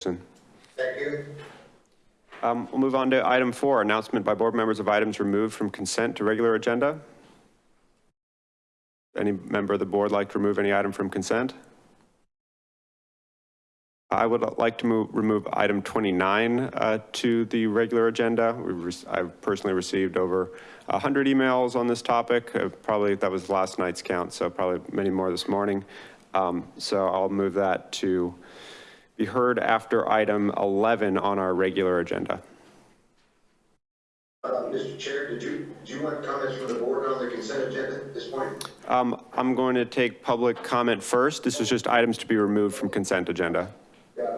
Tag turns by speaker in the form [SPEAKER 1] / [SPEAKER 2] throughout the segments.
[SPEAKER 1] Thank
[SPEAKER 2] you.
[SPEAKER 1] Um, We'll move on to item four, announcement by board members of items removed from consent to regular agenda. Any member of the board like to remove any item from consent? I would like to move, remove item 29 uh, to the regular agenda. I've personally received over 100 emails on this topic. Uh, Probably, that was last night's count, so probably many more this morning. Um, So I'll move that to be heard after item 11 on our regular agenda.
[SPEAKER 2] Uh, Mr. Chair, did you, do you want comments from the board on the consent agenda at this point?
[SPEAKER 1] Um, I'm going to take public comment first. This is just items to be removed from consent agenda.
[SPEAKER 2] Yeah.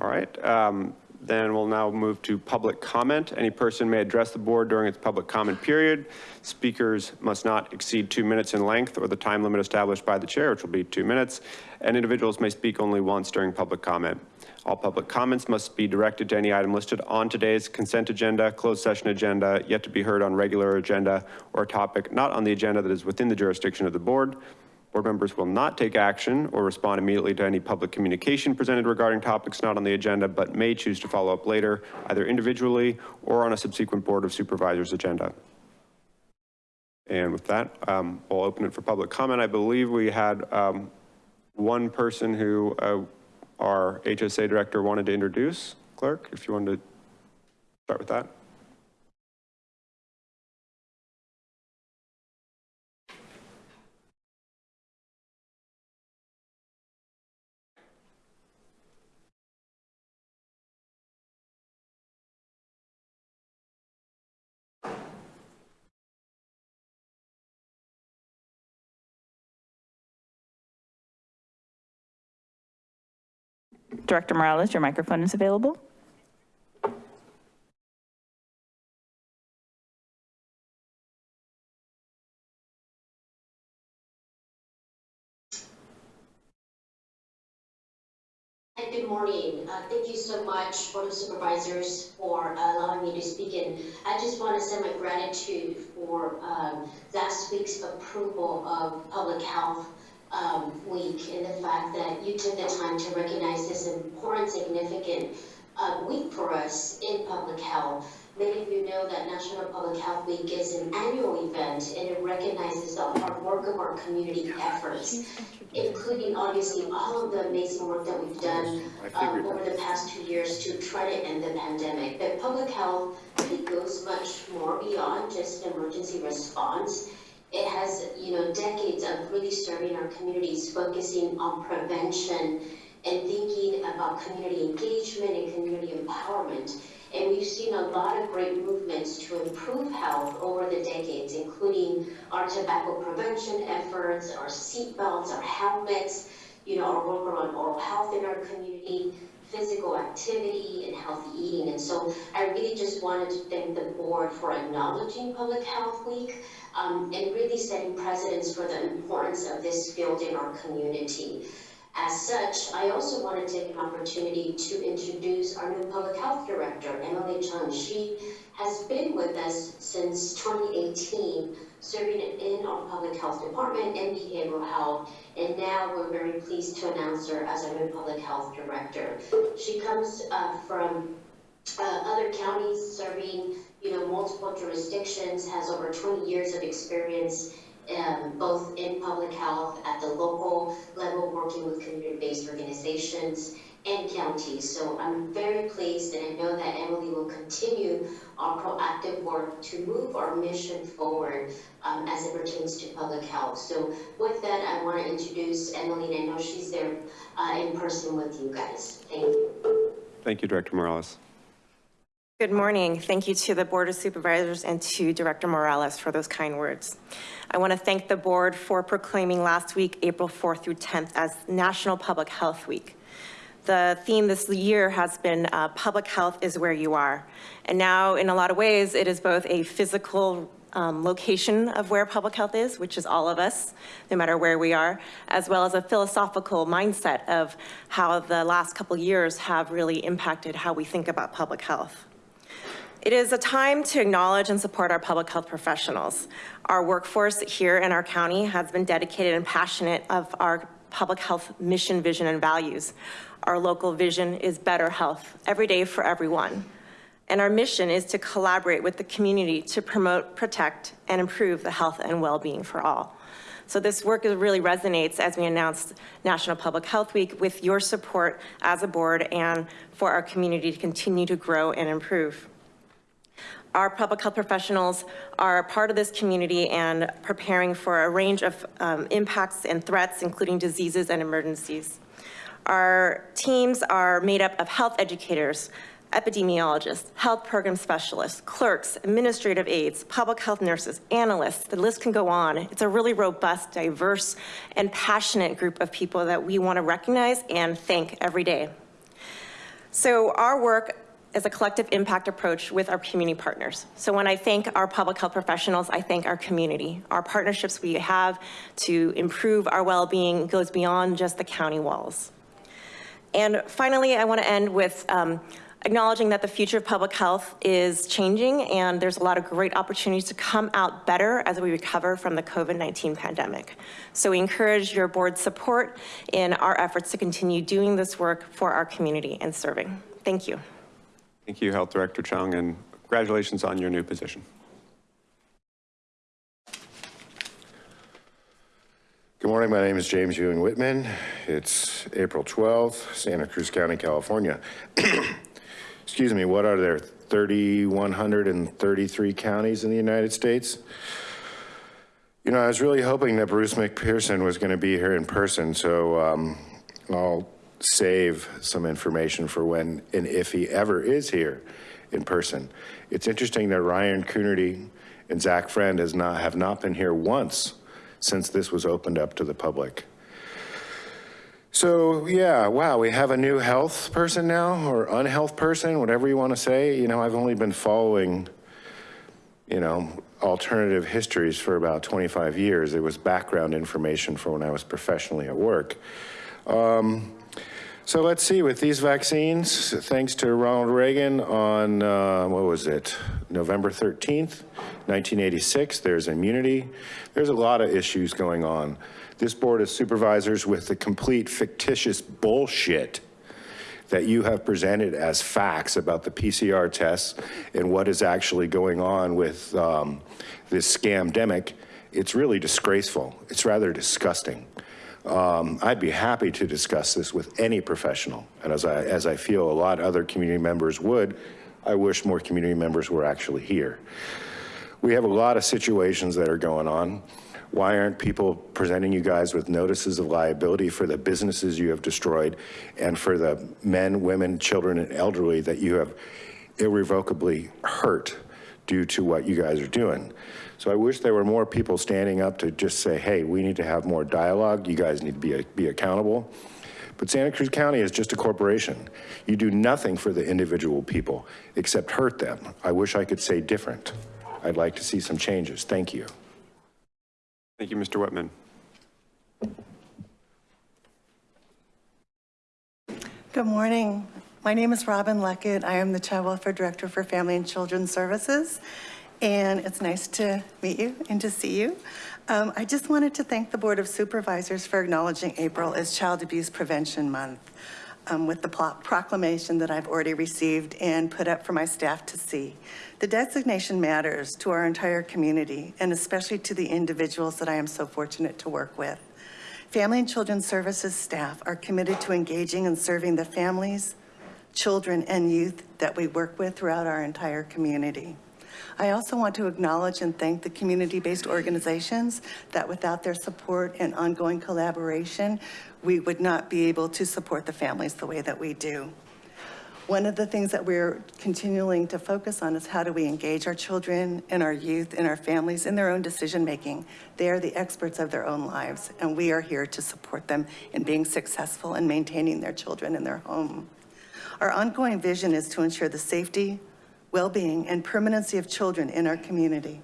[SPEAKER 1] All right, um, then we'll now move to public comment. Any person may address the board during its public comment period. Speakers must not exceed two minutes in length or the time limit established by the chair, which will be two minutes. And individuals may speak only once during public comment. All public comments must be directed to any item listed on today's consent agenda, closed session agenda, yet to be heard on regular agenda, or a topic not on the agenda that is within the jurisdiction of the board. Board members will not take action or respond immediately to any public communication presented regarding topics not on the agenda, but may choose to follow up later, either individually or on a subsequent Board of Supervisors agenda. And with that, um, we'll open it for public comment. I believe we had um, one person who uh, our HSA director wanted to introduce. Clerk, if you wanted to start with that.
[SPEAKER 3] Director Morales, your microphone is available.
[SPEAKER 4] Good morning. Uh, Thank you so much, Board of Supervisors, for allowing me to speak. And I just want to send my gratitude for um, last week's approval of Public Health um, Week and the fact that you took the time to recognize this important, significant uh, week for us in public health. Many of you know that National Public Health Week is an annual event and it recognizes the hard work of our community efforts, including obviously all of the amazing work that we've done um, over the past two years to try to end the pandemic. But public health really goes much more beyond just emergency response. It has, you know, decades of really serving our communities, focusing on prevention and thinking about community engagement and community empowerment. And we've seen a lot of great movements to improve health over the decades, including our tobacco prevention efforts, our seatbelts, our helmets, you know, our work around oral health in our community, physical activity and healthy eating. And so I really just wanted to thank the board for acknowledging Public Health Week um, and really setting precedents for the importance of this field in our community. As such, I also want to take an opportunity to introduce our new public health director, Emily Chung. She has been with us since 2018, serving in our public health department and behavioral health. And now we're very pleased to announce her as our new public health director. She comes uh, from uh, other counties serving, you know, multiple jurisdictions, has over 20 years of experience um, both in public health at the local level, working with community-based organizations and counties. So I'm very pleased and I know that Emily will continue our proactive work to move our mission forward um, as it pertains to public health. So with that, I want to introduce Emily and I know she's there uh, in person with you guys. Thank you.
[SPEAKER 1] Thank you, Director Morales.
[SPEAKER 5] Good morning. Thank you to the Board of Supervisors and to Director Morales for those kind words. I want to thank the board for proclaiming last week, April 4th through 10th as National Public Health Week. The theme this year has been uh, public health is where you are. And now in a lot of ways, it is both a physical um, location of where public health is, which is all of us, no matter where we are, as well as a philosophical mindset of how the last couple years have really impacted how we think about public health. It is a time to acknowledge and support our public health professionals. Our workforce here in our county has been dedicated and passionate of our public health mission, vision, and values. Our local vision is better health every day for everyone. And our mission is to collaborate with the community to promote, protect, and improve the health and well-being for all. So this work really resonates as we announced National Public Health Week with your support as a board and for our community to continue to grow and improve. Our public health professionals are part of this community and preparing for a range of um, impacts and threats, including diseases and emergencies. Our teams are made up of health educators, epidemiologists, health program specialists, clerks, administrative aides, public health nurses, analysts, the list can go on. It's a really robust, diverse, and passionate group of people that we want to recognize and thank every day. So our work is a collective impact approach with our community partners. So when I thank our public health professionals, I thank our community. Our partnerships we have to improve our well-being goes beyond just the county walls. And finally, I want to end with um, acknowledging that the future of public health is changing and there's a lot of great opportunities to come out better as we recover from the COVID-19 pandemic. So we encourage your board's support in our efforts to continue doing this work for our community and serving. Thank you.
[SPEAKER 1] Thank you, Health Director Chung, and congratulations on your new position.
[SPEAKER 6] Morning, my name is James Ewing Whitman. It's April 12th, Santa Cruz County, California. Excuse me, what are there, 3,133 counties in the United States? You know, I was really hoping that Bruce McPherson was gonna be here in person, so um, I'll save some information for when and if he ever is here in person. It's interesting that Ryan Coonerty and Zach Friend has not, have not been here once since this was opened up to the public. So yeah, wow, we have a new health person now or unhealth person, whatever you want to say. You know, I've only been following, you know, alternative histories for about 25 years. It was background information for when I was professionally at work. Um, so let's see, with these vaccines, thanks to Ronald Reagan on, uh, what was it, November 13th, 1986, there's immunity. There's a lot of issues going on. This board of supervisors with the complete fictitious bullshit that you have presented as facts about the PCR tests and what is actually going on with um, this scamdemic, it's really disgraceful. It's rather disgusting. Um, I'd be happy to discuss this with any professional. And as I, as I feel a lot other community members would, I wish more community members were actually here. We have a lot of situations that are going on. Why aren't people presenting you guys with notices of liability for the businesses you have destroyed and for the men, women, children, and elderly that you have irrevocably hurt due to what you guys are doing? So I wish there were more people standing up to just say, hey, we need to have more dialogue. You guys need to be, be accountable. But Santa Cruz County is just a corporation. You do nothing for the individual people except hurt them. I wish I could say different. I'd like to see some changes. Thank you.
[SPEAKER 1] Thank you, Mr. Whitman.
[SPEAKER 7] Good morning. My name is Robin Leckett. I am the Child Welfare Director for Family and Children's Services. And it's nice to meet you and to see you. Um, I just wanted to thank the Board of Supervisors for acknowledging April as Child Abuse Prevention Month um, with the proclamation that I've already received and put up for my staff to see. The designation matters to our entire community and especially to the individuals that I am so fortunate to work with. Family and Children's Services staff are committed to engaging and serving the families, children, and youth that we work with throughout our entire community. I also want to acknowledge and thank the community-based organizations that without their support and ongoing collaboration, we would not be able to support the families the way that we do. One of the things that we're continuing to focus on is how do we engage our children and our youth and our families in their own decision-making. They are the experts of their own lives, and we are here to support them in being successful and maintaining their children in their home. Our ongoing vision is to ensure the safety, well-being, and permanency of children in our community.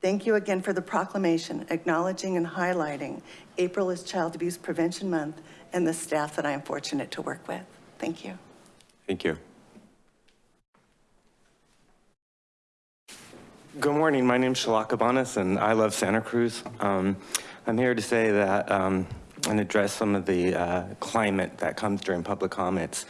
[SPEAKER 7] Thank you again for the proclamation acknowledging and highlighting April is Child Abuse Prevention Month and the staff that I am fortunate to work with. Thank you.
[SPEAKER 1] Thank you.
[SPEAKER 8] Good morning. My name is Shalak Abanis, and I love Santa Cruz. Um, I'm here to say that um, and address some of the uh, climate that comes during public comments.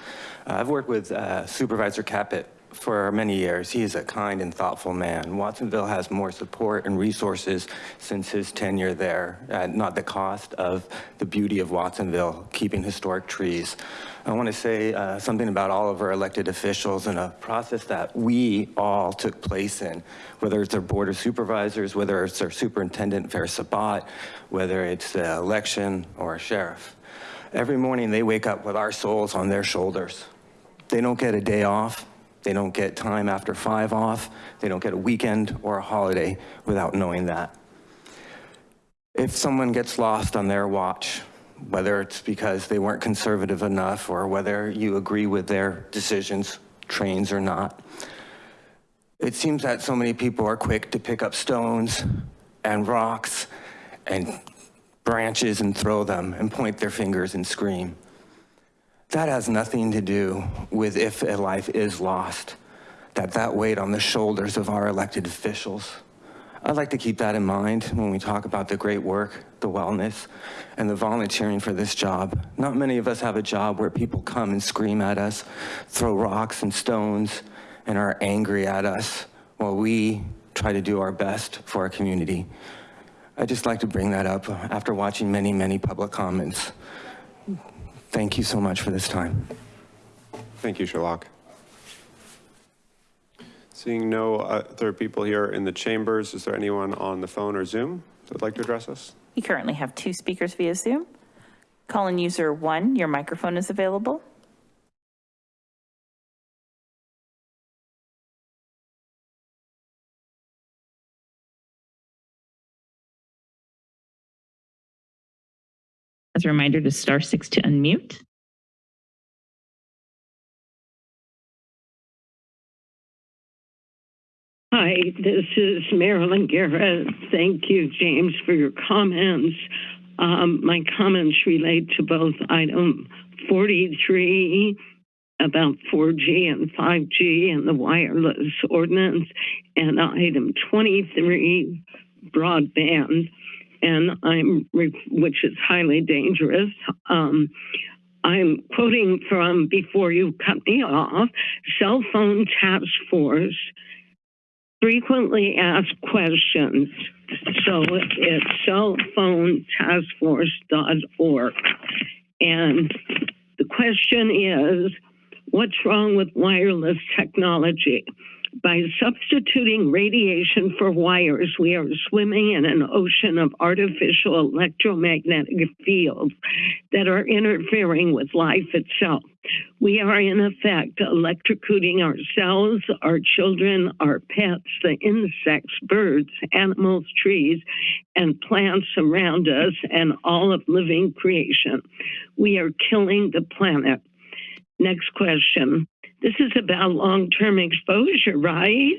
[SPEAKER 8] Uh, I've worked with uh, Supervisor Caput for many years. He is a kind and thoughtful man. Watsonville has more support and resources since his tenure there, at not the cost of the beauty of Watsonville, keeping historic trees. I want to say uh, something about all of our elected officials and a process that we all took place in, whether it's our board of supervisors, whether it's our superintendent, Faris Sabbah, whether it's the election or a sheriff. Every morning they wake up with our souls on their shoulders. They don't get a day off. They don't get time after five off. They don't get a weekend or a holiday without knowing that. If someone gets lost on their watch, whether it's because they weren't conservative enough or whether you agree with their decisions, trains or not, it seems that so many people are quick to pick up stones and rocks and branches and throw them and point their fingers and scream. That has nothing to do with if a life is lost, that that weight on the shoulders of our elected officials. I'd like to keep that in mind when we talk about the great work, the wellness, and the volunteering for this job. Not many of us have a job where people come and scream at us, throw rocks and stones, and are angry at us while we try to do our best for our community. I'd just like to bring that up after watching many, many public comments. Thank you so much for this time.
[SPEAKER 1] Thank you, Sherlock. Seeing no other people here in the chambers, is there anyone on the phone or Zoom that would like to address us?
[SPEAKER 3] We currently have two speakers via Zoom. Call-in user one, your microphone is available. A reminder to star six to unmute.
[SPEAKER 9] Hi, this is Marilyn Garrett. Thank you, James, for your comments. Um, my comments relate to both item 43 about 4G and 5G and the wireless ordinance and item 23 broadband and I'm which is highly dangerous. Um, I'm quoting from before you cut me off, cell phone task force frequently asked questions. So it's cellphonetaskforce.org. And the question is, what's wrong with wireless technology? By substituting radiation for wires, we are swimming in an ocean of artificial electromagnetic fields that are interfering with life itself. We are, in effect, electrocuting ourselves, our children, our pets, the insects, birds, animals, trees, and plants around us, and all of living creation. We are killing the planet. Next question. This is about long term exposure, right?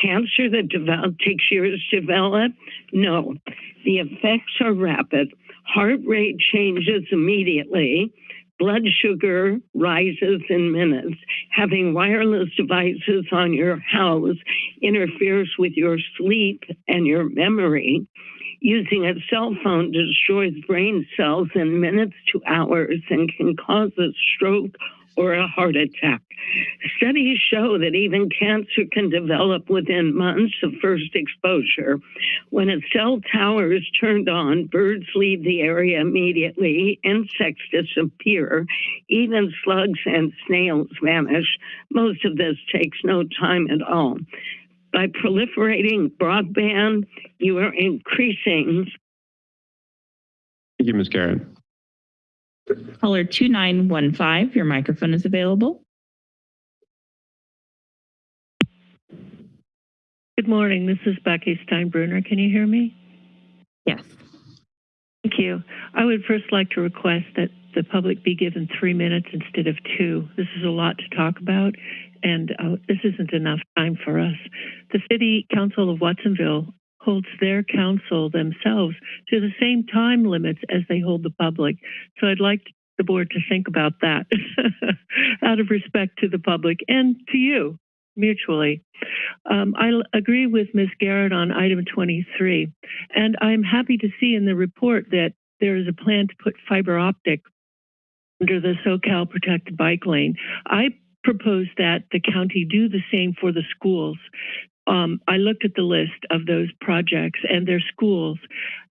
[SPEAKER 9] Cancer that develop, takes years to develop? No. The effects are rapid. Heart rate changes immediately. Blood sugar rises in minutes. Having wireless devices on your house interferes with your sleep and your memory. Using a cell phone destroys brain cells in minutes to hours and can cause a stroke or a heart attack. Studies show that even cancer can develop within months of first exposure. When a cell tower is turned on, birds leave the area immediately, insects disappear, even slugs and snails vanish. Most of this takes no time at all. By proliferating broadband, you are increasing.
[SPEAKER 1] Thank you, Ms. Garrett.
[SPEAKER 3] Caller 2915, your microphone is available.
[SPEAKER 10] Good morning. This is Becky Steinbruner. Can you hear me?
[SPEAKER 3] Yes.
[SPEAKER 10] Thank you. I would first like to request that the public be given three minutes instead of two. This is a lot to talk about, and uh, this isn't enough time for us. The City Council of Watsonville holds their council themselves to the same time limits as they hold the public. So I'd like the board to think about that out of respect to the public and to you mutually. Um, I agree with Ms. Garrett on item 23, and I'm happy to see in the report that there is a plan to put fiber optic under the Soquel protected bike lane. I propose that the county do the same for the schools. Um, I looked at the list of those projects and their schools,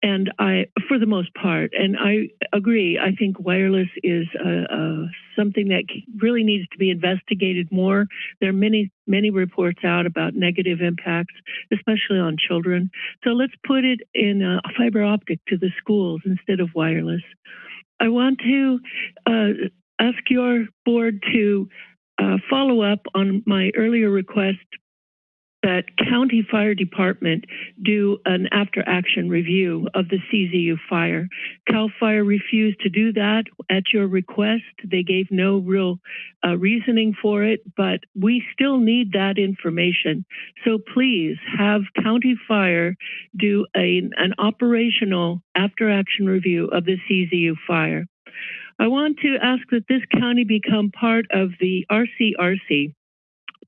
[SPEAKER 10] and I, for the most part, and I agree. I think wireless is uh, uh, something that really needs to be investigated more. There are many, many reports out about negative impacts, especially on children. So let's put it in fiber optic to the schools instead of wireless. I want to uh, ask your board to follow up on my earlier request that county fire department do an after action review of the CZU fire. Cal Fire refused to do that at your request. They gave no real uh, reasoning for it, but we still need that information. So please have county fire do a, an operational after action review of the CZU fire. I want to ask that this county become part of the RCRC,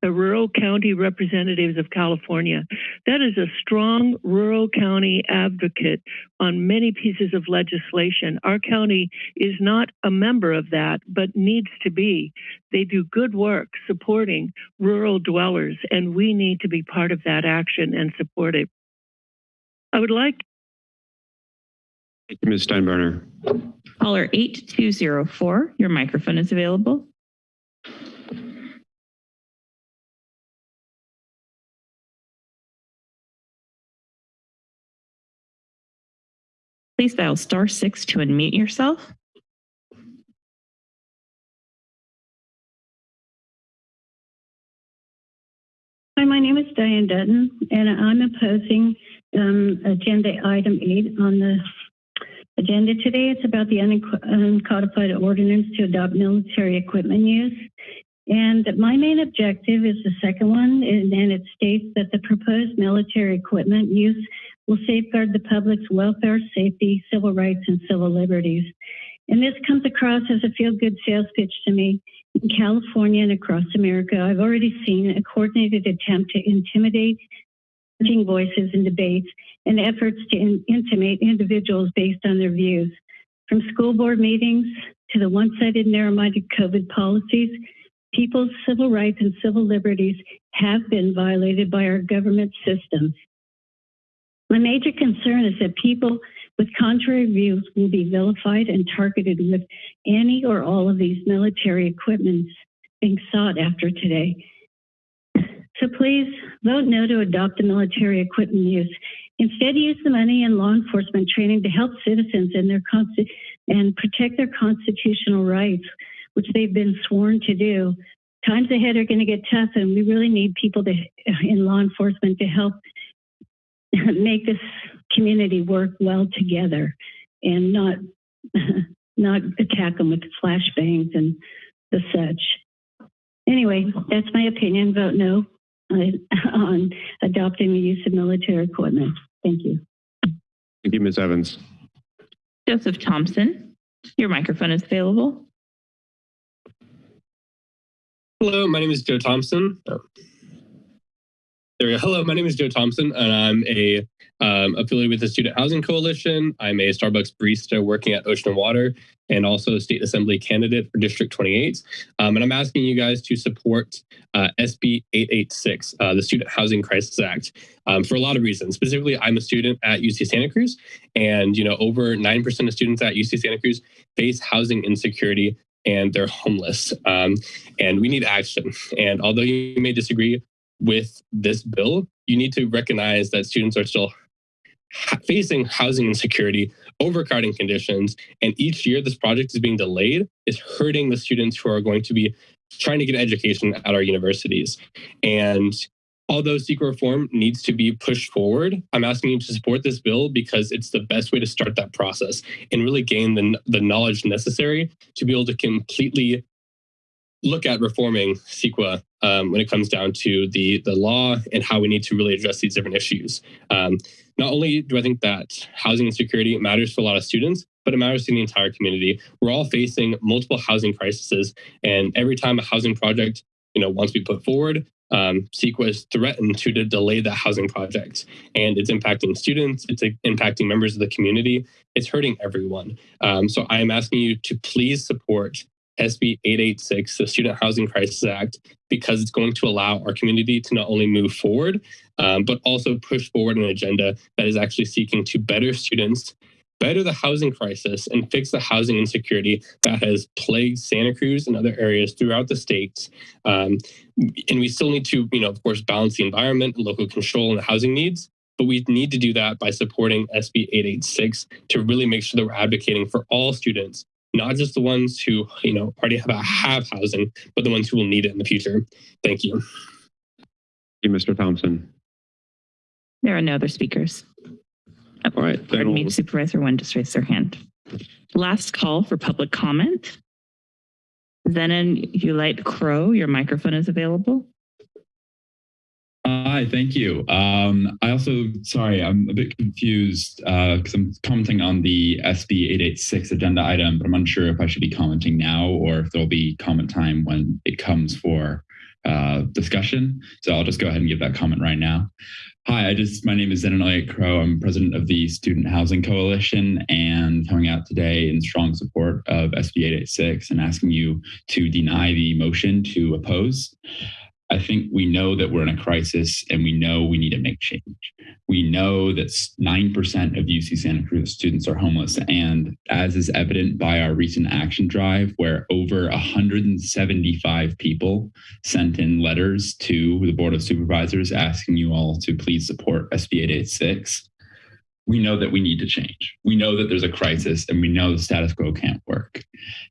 [SPEAKER 10] the Rural County Representatives of California. That is a strong rural county advocate on many pieces of legislation. Our county is not a member of that, but needs to be. They do good work supporting rural dwellers, and we need to be part of that action and support it. I would like
[SPEAKER 1] Thank you, Ms. Steinbruner.
[SPEAKER 3] Caller 8204, your microphone is available. Please dial star six to unmute yourself.
[SPEAKER 11] Hi, my name is Diane Dutton, and I'm opposing um, agenda item eight on the agenda today. It's about the uncodified ordinance to adopt military equipment use. And my main objective is the second one, and, and it states that the proposed military equipment use will safeguard the public's welfare, safety, civil rights, and civil liberties. And this comes across as a feel good sales pitch to me. In California and across America, I've already seen a coordinated attempt to intimidate voices in debates and efforts to in- intimate individuals based on their views. From school board meetings to the one sided, narrow minded COVID policies, people's civil rights and civil liberties have been violated by our government systems. My major concern is that people with contrary views will be vilified and targeted with any or all of these military equipments being sought after today. So please vote no to adopt the military equipment use. Instead, use the money in law enforcement training to help citizens and their and protect their constitutional rights, which they've been sworn to do. Times ahead are going to get tough, and we really need people to, in law enforcement to help make this community work well together and not not attack them with flashbangs and the such. Anyway, that's my opinion. Vote no on adopting the use of military equipment. Thank you.
[SPEAKER 1] Thank you, Ms. Evans.
[SPEAKER 3] Joseph Thompson, your microphone is available.
[SPEAKER 12] Hello, my name is Joe Thompson. Oh. There we go. Hello, my name is Joe Thompson, and I'm a um, affiliated with the Student Housing Coalition. I'm a Starbucks barista working at Ocean and Water, and also a state assembly candidate for District 28. Um, and I'm asking you guys to support uh, SB 886, uh, the Student Housing Crisis Act, um, for a lot of reasons. Specifically, I'm a student at UC Santa Cruz, and you know over 9% of students at UC Santa Cruz face housing insecurity and they're homeless. Um, and we need action. And although you may disagree with this bill, you need to recognize that students are still facing housing insecurity, overcrowding conditions, and each year this project is being delayed is hurting the students who are going to be trying to get education at our universities. And although CEQA reform needs to be pushed forward, I'm asking you to support this bill because it's the best way to start that process and really gain the, the knowledge necessary to be able to completely look at reforming CEQA um, when it comes down to the the law and how we need to really address these different issues. Um, not only do I think that housing insecurity matters for a lot of students, but it matters to the entire community. We're all facing multiple housing crises, and every time a housing project, you know, once we put forward, um, CEQA is threatened to, to delay that housing project. And it's impacting students, it's impacting members of the community, it's hurting everyone. Um, so I am asking you to please support SB 886, the Student Housing Crisis Act, because it's going to allow our community to not only move forward, um, but also push forward an agenda that is actually seeking to better students, better the housing crisis, and fix the housing insecurity that has plagued Santa Cruz and other areas throughout the state. Um, and we still need to, you know, of course, balance the environment and local control and the housing needs. But we need to do that by supporting SB 886 to really make sure that we're advocating for all students not just the ones who you know already have, have housing, but the ones who will need it in the future. Thank you.
[SPEAKER 1] Thank you, Mr. Thompson.
[SPEAKER 3] There are no other speakers. Oh,
[SPEAKER 1] All right, then
[SPEAKER 3] Pardon me,
[SPEAKER 1] we'll-
[SPEAKER 3] Supervisor one just raised their hand. Last call for public comment. Zenon Ulite Crow, your microphone is available.
[SPEAKER 13] Hi, thank you. Um, I also, sorry, I'm a bit confused because I'm commenting on the SB 886 agenda item, but I'm unsure if I should be commenting now or if there'll be comment time when it comes for uh, discussion. So I'll just go ahead and give that comment right now. Hi, I just, my name is Zenon Crow. I'm president of the Student Housing Coalition and coming out today in strong support of SB 886 and asking you to deny the motion to oppose. I think we know that we're in a crisis and we know we need to make change. We know that 9% of UC Santa Cruz students are homeless. And as is evident by our recent action drive, where over 175 people sent in letters to the Board of Supervisors asking you all to please support SB 886, we know that we need to change. We know that there's a crisis and we know the status quo can't work.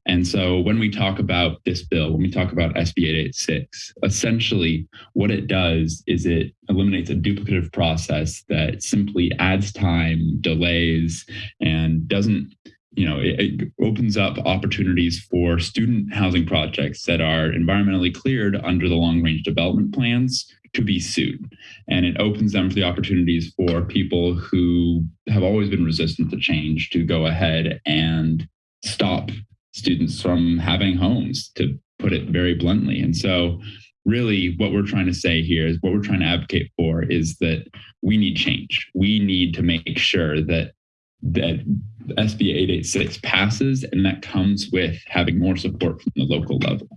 [SPEAKER 13] And so when we talk about this bill, when we talk about SB 886, essentially what it does is it eliminates a duplicative process that simply adds time, delays, and doesn't you know, it, it, opens up opportunities for student housing projects that are environmentally cleared under the long range development plans to be sued. And it opens them for the opportunities for people who have always been resistant to change to go ahead and stop students from having homes, to put it very bluntly. And so, really, what we're trying to say here is what we're trying to advocate for is that we need change. We need to make sure that that SB 886 passes, and that comes with having more support from the local level.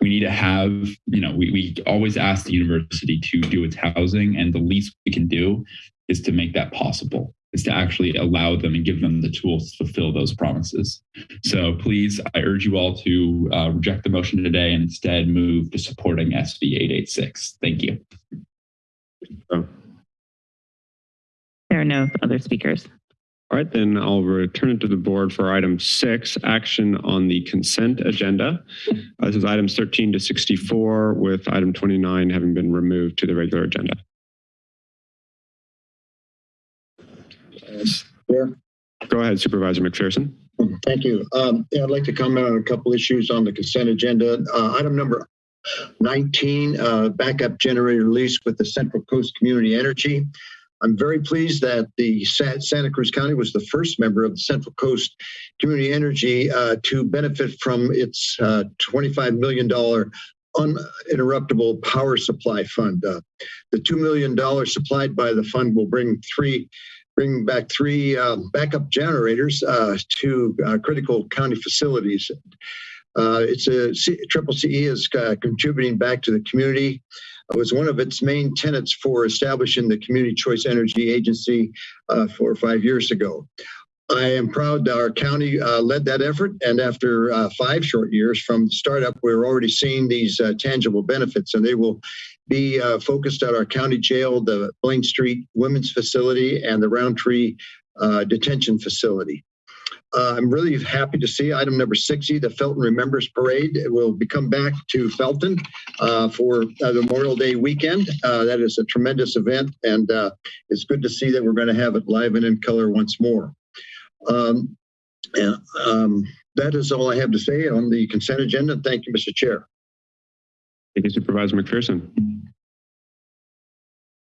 [SPEAKER 13] We need to have, you know, we, we always ask the university to do its housing, and the least we can do is to make that possible, is to actually allow them and give them the tools to fulfill those promises. So please, I urge you all to uh, reject the motion today and instead move to supporting SB 886. Thank you.
[SPEAKER 1] Oh.
[SPEAKER 3] There are no other speakers.
[SPEAKER 1] All right, then I'll return it to the board for item six, action on the consent agenda. Uh, This is items 13 to 64 with item 29 having been removed to the regular agenda.
[SPEAKER 2] Chair?
[SPEAKER 1] Go ahead Supervisor McPherson.
[SPEAKER 2] Thank you. Um, yeah, I'd like to comment on a couple issues on the consent agenda. Uh, item number 19, uh, backup generator lease with the Central Coast Community Energy. I'm very pleased that the Sa- Santa Cruz County was the first member of the Central Coast Community Energy uh, to benefit from its uh, $25 million uninterruptible power supply fund. Uh, the $2 million supplied by the fund will bring three bring back three um, backup generators uh, to uh, critical county facilities. Uh, it's a C- Triple CE is contributing back to the community. Was one of its main tenets for establishing the Community Choice Energy Agency uh, four or five years ago. I am proud that our county uh, led that effort, and after uh, five short years from startup, we're already seeing these uh, tangible benefits, and they will be uh, focused at our county jail, the Blaine Street Women's Facility, and the Rountree uh, Detention Facility. Uh, I'm really happy to see item number 60, the Felton Remembers Parade It will be come back to Felton uh, for uh, Memorial Day weekend. Uh, that is a tremendous event, and uh, it's good to see that we're going to have it live and in color once more. Um, and um, that is all I have to say on the consent agenda. Thank you, Mr. Chair.
[SPEAKER 1] Thank you Supervisor McPherson.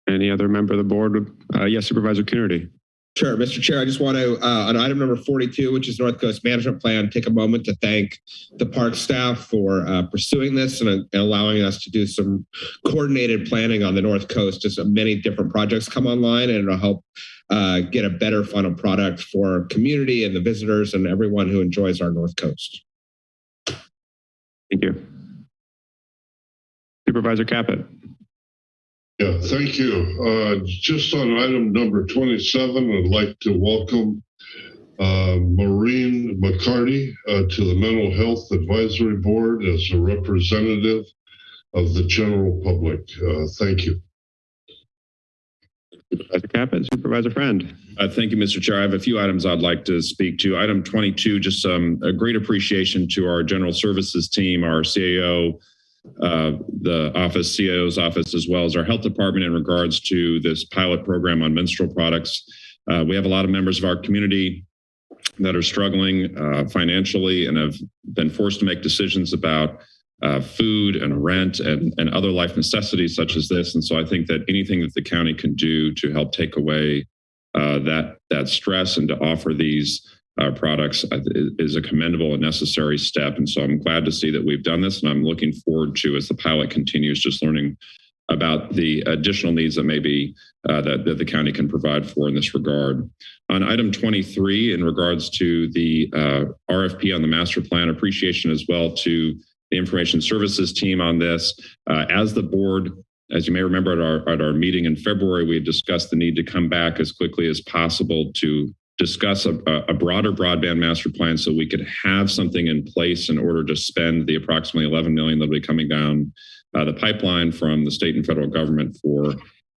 [SPEAKER 1] Any other member of the board? Uh, yes, Supervisor Coonerty.
[SPEAKER 14] Sure, Mr. Chair, I just want to, uh, on item number 42, which is North Coast Management Plan, take a moment to thank the park staff for uh, pursuing this and, and allowing us to do some coordinated planning on the North Coast as many different projects come online and it'll help uh, get a better final product for community and the visitors and everyone who enjoys our North Coast.
[SPEAKER 1] Thank you. Supervisor Caput.
[SPEAKER 15] Yeah, thank you. Uh, just on item number 27, I'd like to welcome uh, Maureen McCarty uh, to the Mental Health Advisory Board as a representative of the general public. Uh, thank you.
[SPEAKER 1] Supervisor Caput, Supervisor Friend.
[SPEAKER 16] Uh, thank you, Mr. Chair. I have a few items I'd like to speak to. Item 22, just um, a great appreciation to our general services team, our CAO, uh, the office, CAO's office, as well as our health department in regards to this pilot program on menstrual products. Uh, we have a lot of members of our community that are struggling uh, financially and have been forced to make decisions about uh, food and rent and, and other life necessities such as this. And so I think that anything that the county can do to help take away uh, that, that stress and to offer these uh, products is a commendable and necessary step. And so I'm glad to see that we've done this and I'm looking forward to, as the pilot continues, just learning about the additional needs that maybe uh, that, that the county can provide for in this regard. On item 23, in regards to the uh, RFP on the master plan, appreciation as well to the information services team on this. Uh, as the board, as you may remember at our, at our meeting in February, we discussed the need to come back as quickly as possible to discuss a, a, broader broadband master plan so we could have something in place in order to spend the approximately 11 million that'll be coming down uh, the pipeline from the state and federal government for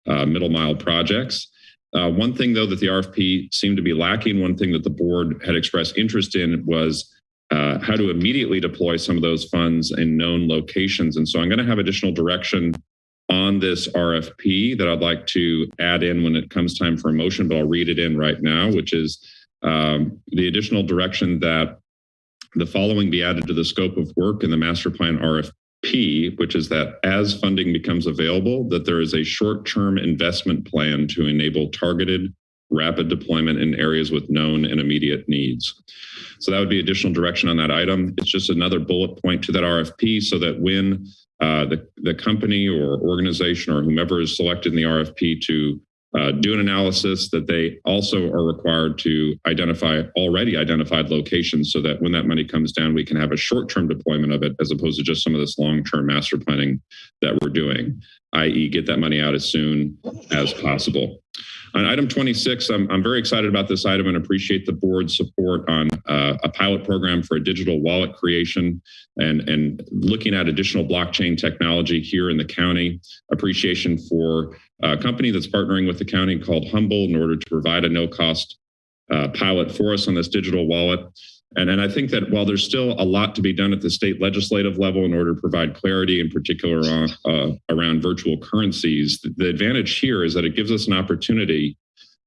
[SPEAKER 16] uh, middle mile projects. Uh, one thing though that the RFP seemed to be lacking, one thing that the board had expressed interest in was uh, how to immediately deploy some of those funds in known locations. And so I'm gonna have additional direction on this RFP that I'd like to add in when it comes time for a motion, but I'll read it in right now, which is um, the additional direction that the following be added to the scope of work in the master plan RFP, which is that as funding becomes available, that there is a short-term investment plan to enable targeted rapid deployment in areas with known and immediate needs. So that would be additional direction on that item. It's just another bullet point to that RFP so that when uh, the, the company or organization or whomever is selected in the RFP to uh, do an analysis that they also are required to identify already identified locations so that when that money comes down, we can have a short-term deployment of it as opposed to just some of this long-term master planning that we're doing, i.e. get that money out as soon as possible. On item 26, I'm, I'm very excited about this item and appreciate the board's support on uh, a pilot program for a digital wallet creation and, and looking at additional blockchain technology here in the county. Appreciation for a company that's partnering with the county called HUMBL in order to provide a no-cost uh, pilot for us on this digital wallet. And, and I think that while there's still a lot to be done at the state legislative level in order to provide clarity, in particular on, uh, around virtual currencies, the, the, advantage here is that it gives us an opportunity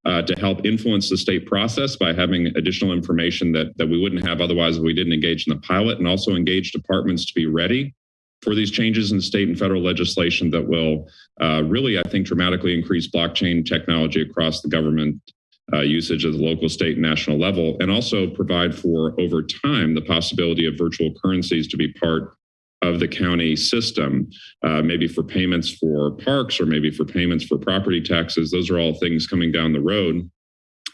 [SPEAKER 16] uh, to help influence the state process by having additional information that, that we wouldn't have otherwise if we didn't engage in the pilot and also engage departments to be ready for these changes in state and federal legislation that will uh, really, I think, dramatically increase blockchain technology across the government uh, usage at the local, state, and national level, and also provide for, over time, the possibility of virtual currencies to be part of the county system, uh, maybe for payments for parks or maybe for payments for property taxes. Those are all things coming down the road.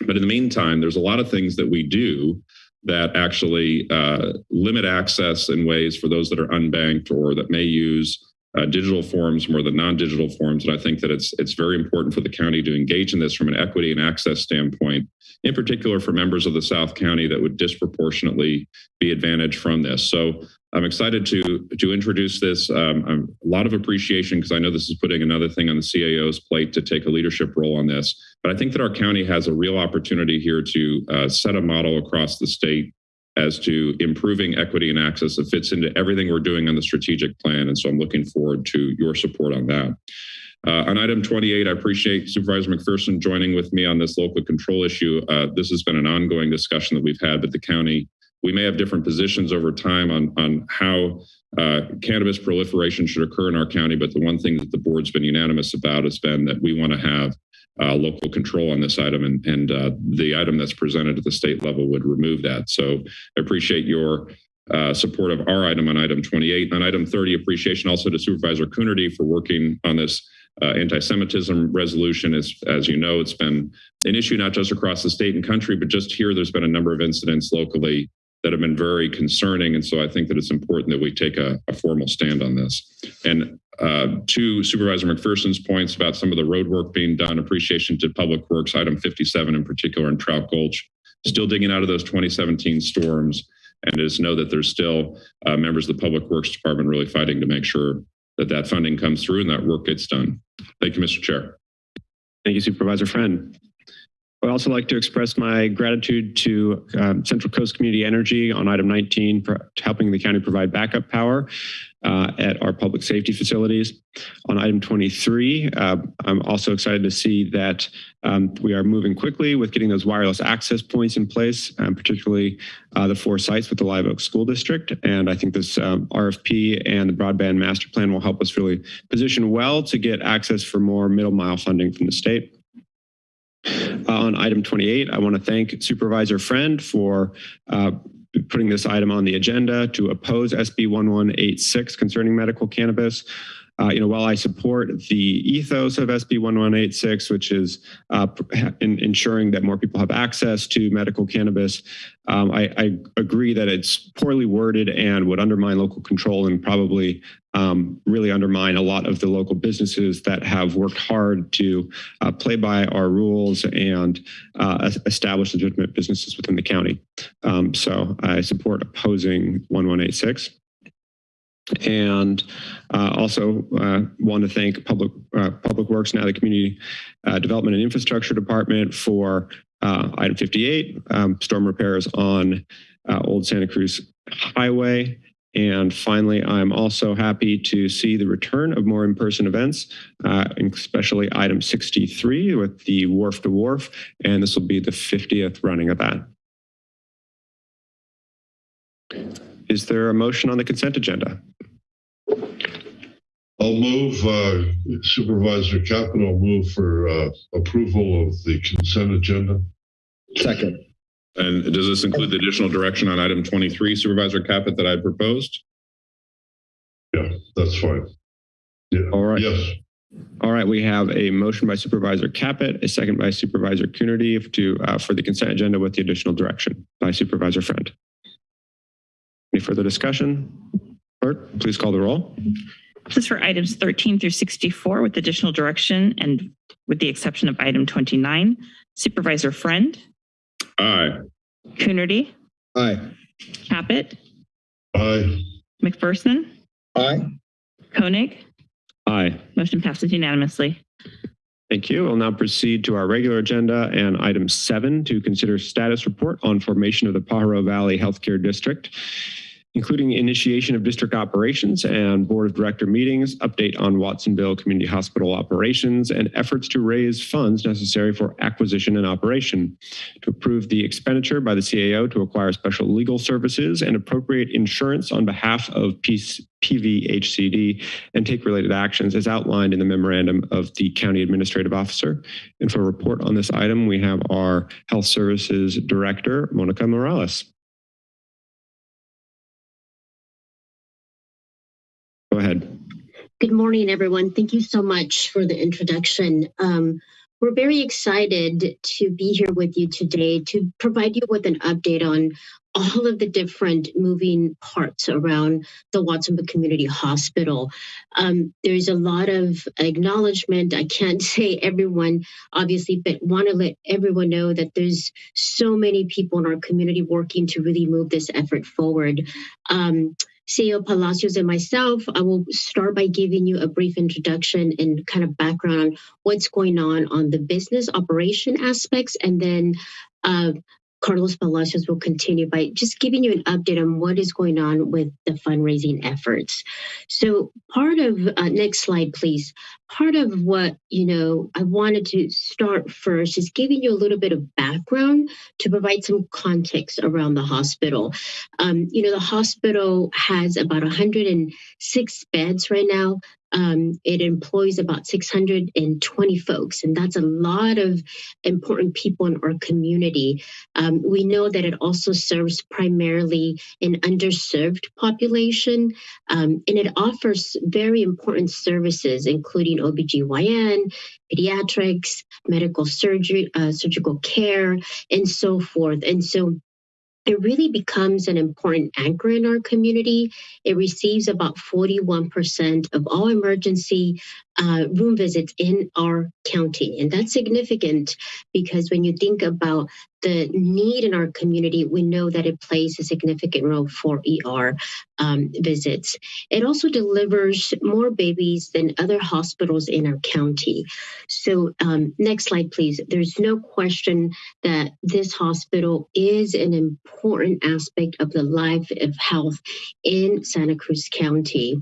[SPEAKER 16] But in the meantime, there's a lot of things that we do that actually uh, limit access in ways for those that are unbanked or that may use uh, digital forms more than non-digital forms. And I think that it's it's very important for the county to engage in this from an equity and access standpoint, in particular for members of the South County that would disproportionately be advantaged from this. So I'm excited to to introduce this. Um, a lot of appreciation because I know this is putting another thing on the CAO's plate to take a leadership role on this. But I think that our county has a real opportunity here to uh, set a model across the state as to improving equity and access that fits into everything we're doing on the strategic plan. And so I'm looking forward to your support on that. Uh, on item 28, I appreciate Supervisor McPherson joining with me on this local control issue. Uh, this has been an ongoing discussion that we've had with the county. We may have different positions over time on, on how uh, cannabis proliferation should occur in our county, but the one thing that the board's been unanimous about has been that we want to have uh, local control on this item, and, and uh, the item that's presented at the state level would remove that. So I appreciate your uh, support of our item on item 28. On item 30, appreciation also to Supervisor Coonerty for working on this uh, anti-Semitism resolution. As, as you know, it's been an issue not just across the state and country, but just here, there's been a number of incidents locally that have been very concerning. And so I think that it's important that we take a, a formal stand on this. And uh, to Supervisor McPherson's points about some of the road work being done, appreciation to Public Works, item 57 in particular in Trout Gulch, still digging out of those 2017 storms. And just know that there's still uh, members of the Public Works Department really fighting to make sure that that funding comes through and that work gets done. Thank you, Mr. Chair.
[SPEAKER 1] Thank you, Supervisor Friend. I'd also like to express my gratitude to um, Central Coast Community Energy on item 19 for helping the county provide backup power uh, at our public safety facilities. On item 23, uh, I'm also excited to see that um, we are moving quickly with getting those wireless access points in place, um, particularly uh, the four sites with the Live Oak School District. And I think this um, RFP and the broadband master plan will help us really position well to get access for more middle mile funding from the state. Uh, on item 28, I want to thank Supervisor Friend for uh, putting this item on the agenda to oppose SB 1186 concerning medical cannabis. Uh, you know, while I support the ethos of SB 1186, which is uh, in, ensuring that more people have access to medical cannabis, um, I, I, agree that it's poorly worded and would undermine local control and probably um, really undermine a lot of the local businesses that have worked hard to uh, play by our rules and uh, establish legitimate businesses within the county. Um, so I support opposing 1186. And uh, also uh, want to thank Public uh, Public Works, now the Community uh, Development and Infrastructure Department for uh, item 58, um, storm repairs on uh, Old Santa Cruz Highway. And finally, I'm also happy to see the return of more in-person events, especially item 63 with the Wharf to Wharf, and this will be the 50th running of that. Is there a motion on the consent agenda?
[SPEAKER 15] I'll move, uh, Supervisor Caput, I'll move for uh, approval of the consent agenda.
[SPEAKER 14] Second.
[SPEAKER 16] And does this include the additional direction on item 23, Supervisor Caput, that I proposed?
[SPEAKER 15] Yeah, that's fine. Yeah.
[SPEAKER 1] All right.
[SPEAKER 15] Yes.
[SPEAKER 1] All right, we have a motion by Supervisor Caput, a second by Supervisor Coonerty to uh, for the consent agenda with the additional direction by Supervisor Friend. Any further discussion? Clerk, please call the roll.
[SPEAKER 3] This is for items 13 through 64 with additional direction and with the exception of item 29. Supervisor Friend,
[SPEAKER 16] Aye.
[SPEAKER 3] Coonerty,
[SPEAKER 14] Aye.
[SPEAKER 3] Caput,
[SPEAKER 15] Aye.
[SPEAKER 3] McPherson,
[SPEAKER 14] Aye.
[SPEAKER 3] Koenig.
[SPEAKER 1] Aye.
[SPEAKER 3] Motion passes unanimously.
[SPEAKER 1] Thank you. We'll now proceed to our regular agenda and item seven to consider status report on formation of the Pajaro Valley Healthcare District including initiation of district operations and board of director meetings, update on Watsonville Community Hospital operations, and efforts to raise funds necessary for acquisition and operation, to approve the expenditure by the CAO to acquire special legal services and appropriate insurance on behalf of PVHCD and take related actions as outlined in the memorandum of the county administrative officer. And for a report on this item, we have our health services director, Monica Morales. Ahead.
[SPEAKER 4] Good morning, everyone. Thank you so much for the introduction. Um, we're very excited to be here with you today to provide you with an update on all of the different moving parts around the Watsonville Community Hospital. Um, there's a lot of acknowledgement. I can't say everyone, obviously, but want to let everyone know that there's so many people in our community working to really move this effort forward. Um, CEO Palacios and myself, I will start by giving you a brief introduction and kind of background on what's going on on the business operation aspects, and then uh, Carlos Palacios will continue by just giving you an update on what is going on with the fundraising efforts. So part of, uh, next slide, please. Part of what, you know, I wanted to start first is giving you a little bit of background to provide some context around the hospital. Um, you know, the hospital has about 106 beds right now. Um, it employs about 620 folks, and that's a lot of important people in our community. Um, we know that it also serves primarily an underserved population, um, and it offers very important services, including OBGYN, pediatrics, medical surgery, uh, surgical care, and so forth. And so it really becomes an important anchor in our community. It receives about 41% of all emergency uh, room visits in our county. And that's significant because when you think about the need in our community, we know that it plays a significant role for ER um, visits. It also delivers more babies than other hospitals in our county. So um, next slide, please. There's no question that this hospital is an important aspect of the life of health in Santa Cruz County.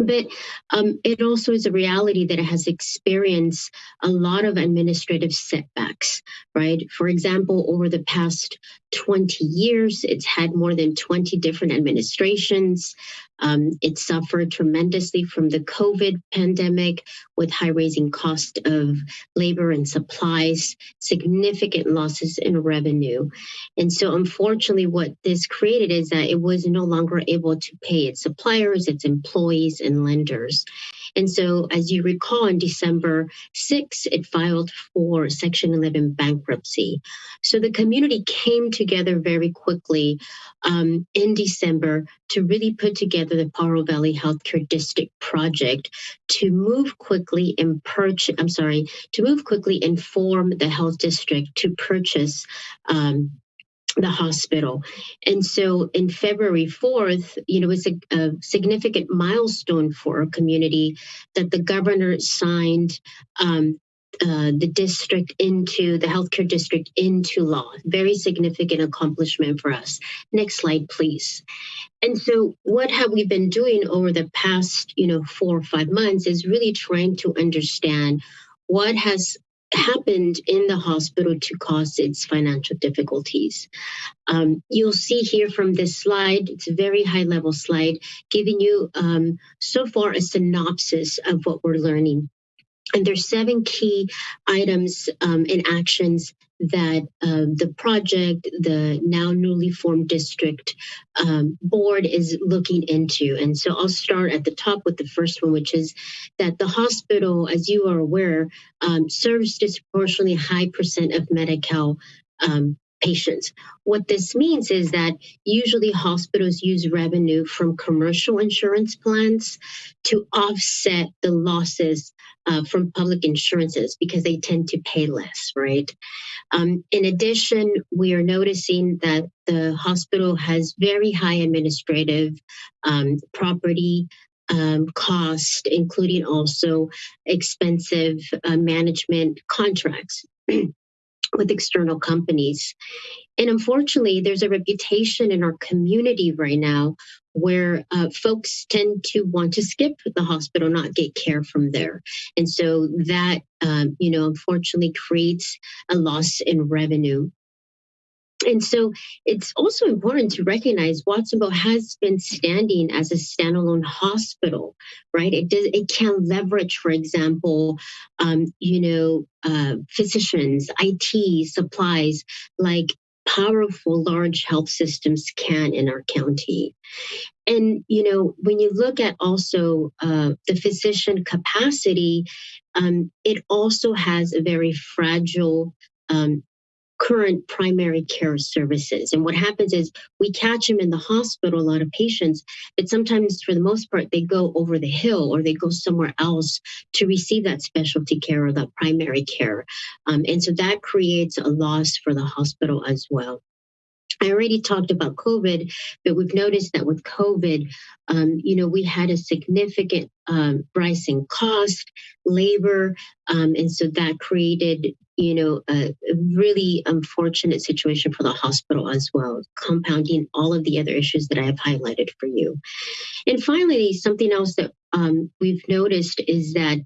[SPEAKER 4] But um, it also is a reality that it has experienced a lot of administrative setbacks, right? For example, over the past 20 years, it's had more than 20 different administrations. Um, it suffered tremendously from the COVID pandemic with high raising cost of labor and supplies, significant losses in revenue. And so unfortunately, what this created is that it was no longer able to pay its suppliers, its employees and lenders. And so, as you recall, on December 6, it filed for Section 11 bankruptcy. So the community came together very quickly um, in December to really put together the Pajaro Valley Healthcare District project to move quickly and purchase, I'm sorry, to move quickly and form the health district to purchase um, the hospital. And so in February 4th, you know, it's a, a, significant milestone for our community that the governor signed um, uh, the district into the healthcare district into law. Very significant accomplishment for us. Next slide, please. And so what have we been doing over the past, you know, four or five months is really trying to understand what has happened in the hospital to cause its financial difficulties. Um, you'll see here from this slide, it's a very high level slide, giving you um, so far a synopsis of what we're learning. And there's seven key items um, and actions that uh, the project, the now newly formed district um, board is looking into. And so I'll start at the top with the first one, which is that the hospital, as you are aware, um, serves disproportionately high percent of Medi-Cal um, patients. What this means is that usually hospitals use revenue from commercial insurance plans to offset the losses uh, from public insurances because they tend to pay less, right? Um, in addition, we are noticing that the hospital has very high administrative um, property um, cost, including also expensive uh, management contracts. with external companies. And unfortunately, there's a reputation in our community right now where uh, folks tend to want to skip the hospital, not get care from there. And so that, um, you know, unfortunately creates a loss in revenue and so it's also important to recognize Watsonville has been standing as a standalone hospital, right? It does it can leverage, for example, um, you know, uh, physicians, IT, supplies, like powerful large health systems can in our county. And you know, when you look at also uh, the physician capacity, um, it also has a very fragile um, current primary care services. And what happens is we catch them in the hospital, a lot of patients, but sometimes for the most part, they go over the hill or they go somewhere else to receive that specialty care or that primary care. Um, and so that creates a loss for the hospital as well. I already talked about COVID, but we've noticed that with COVID, um, you know, we had a significant um, rise in cost, labor, um, and so that created, you know, a, really unfortunate situation for the hospital as well, compounding all of the other issues that I have highlighted for you. And finally, something else that um, we've noticed is that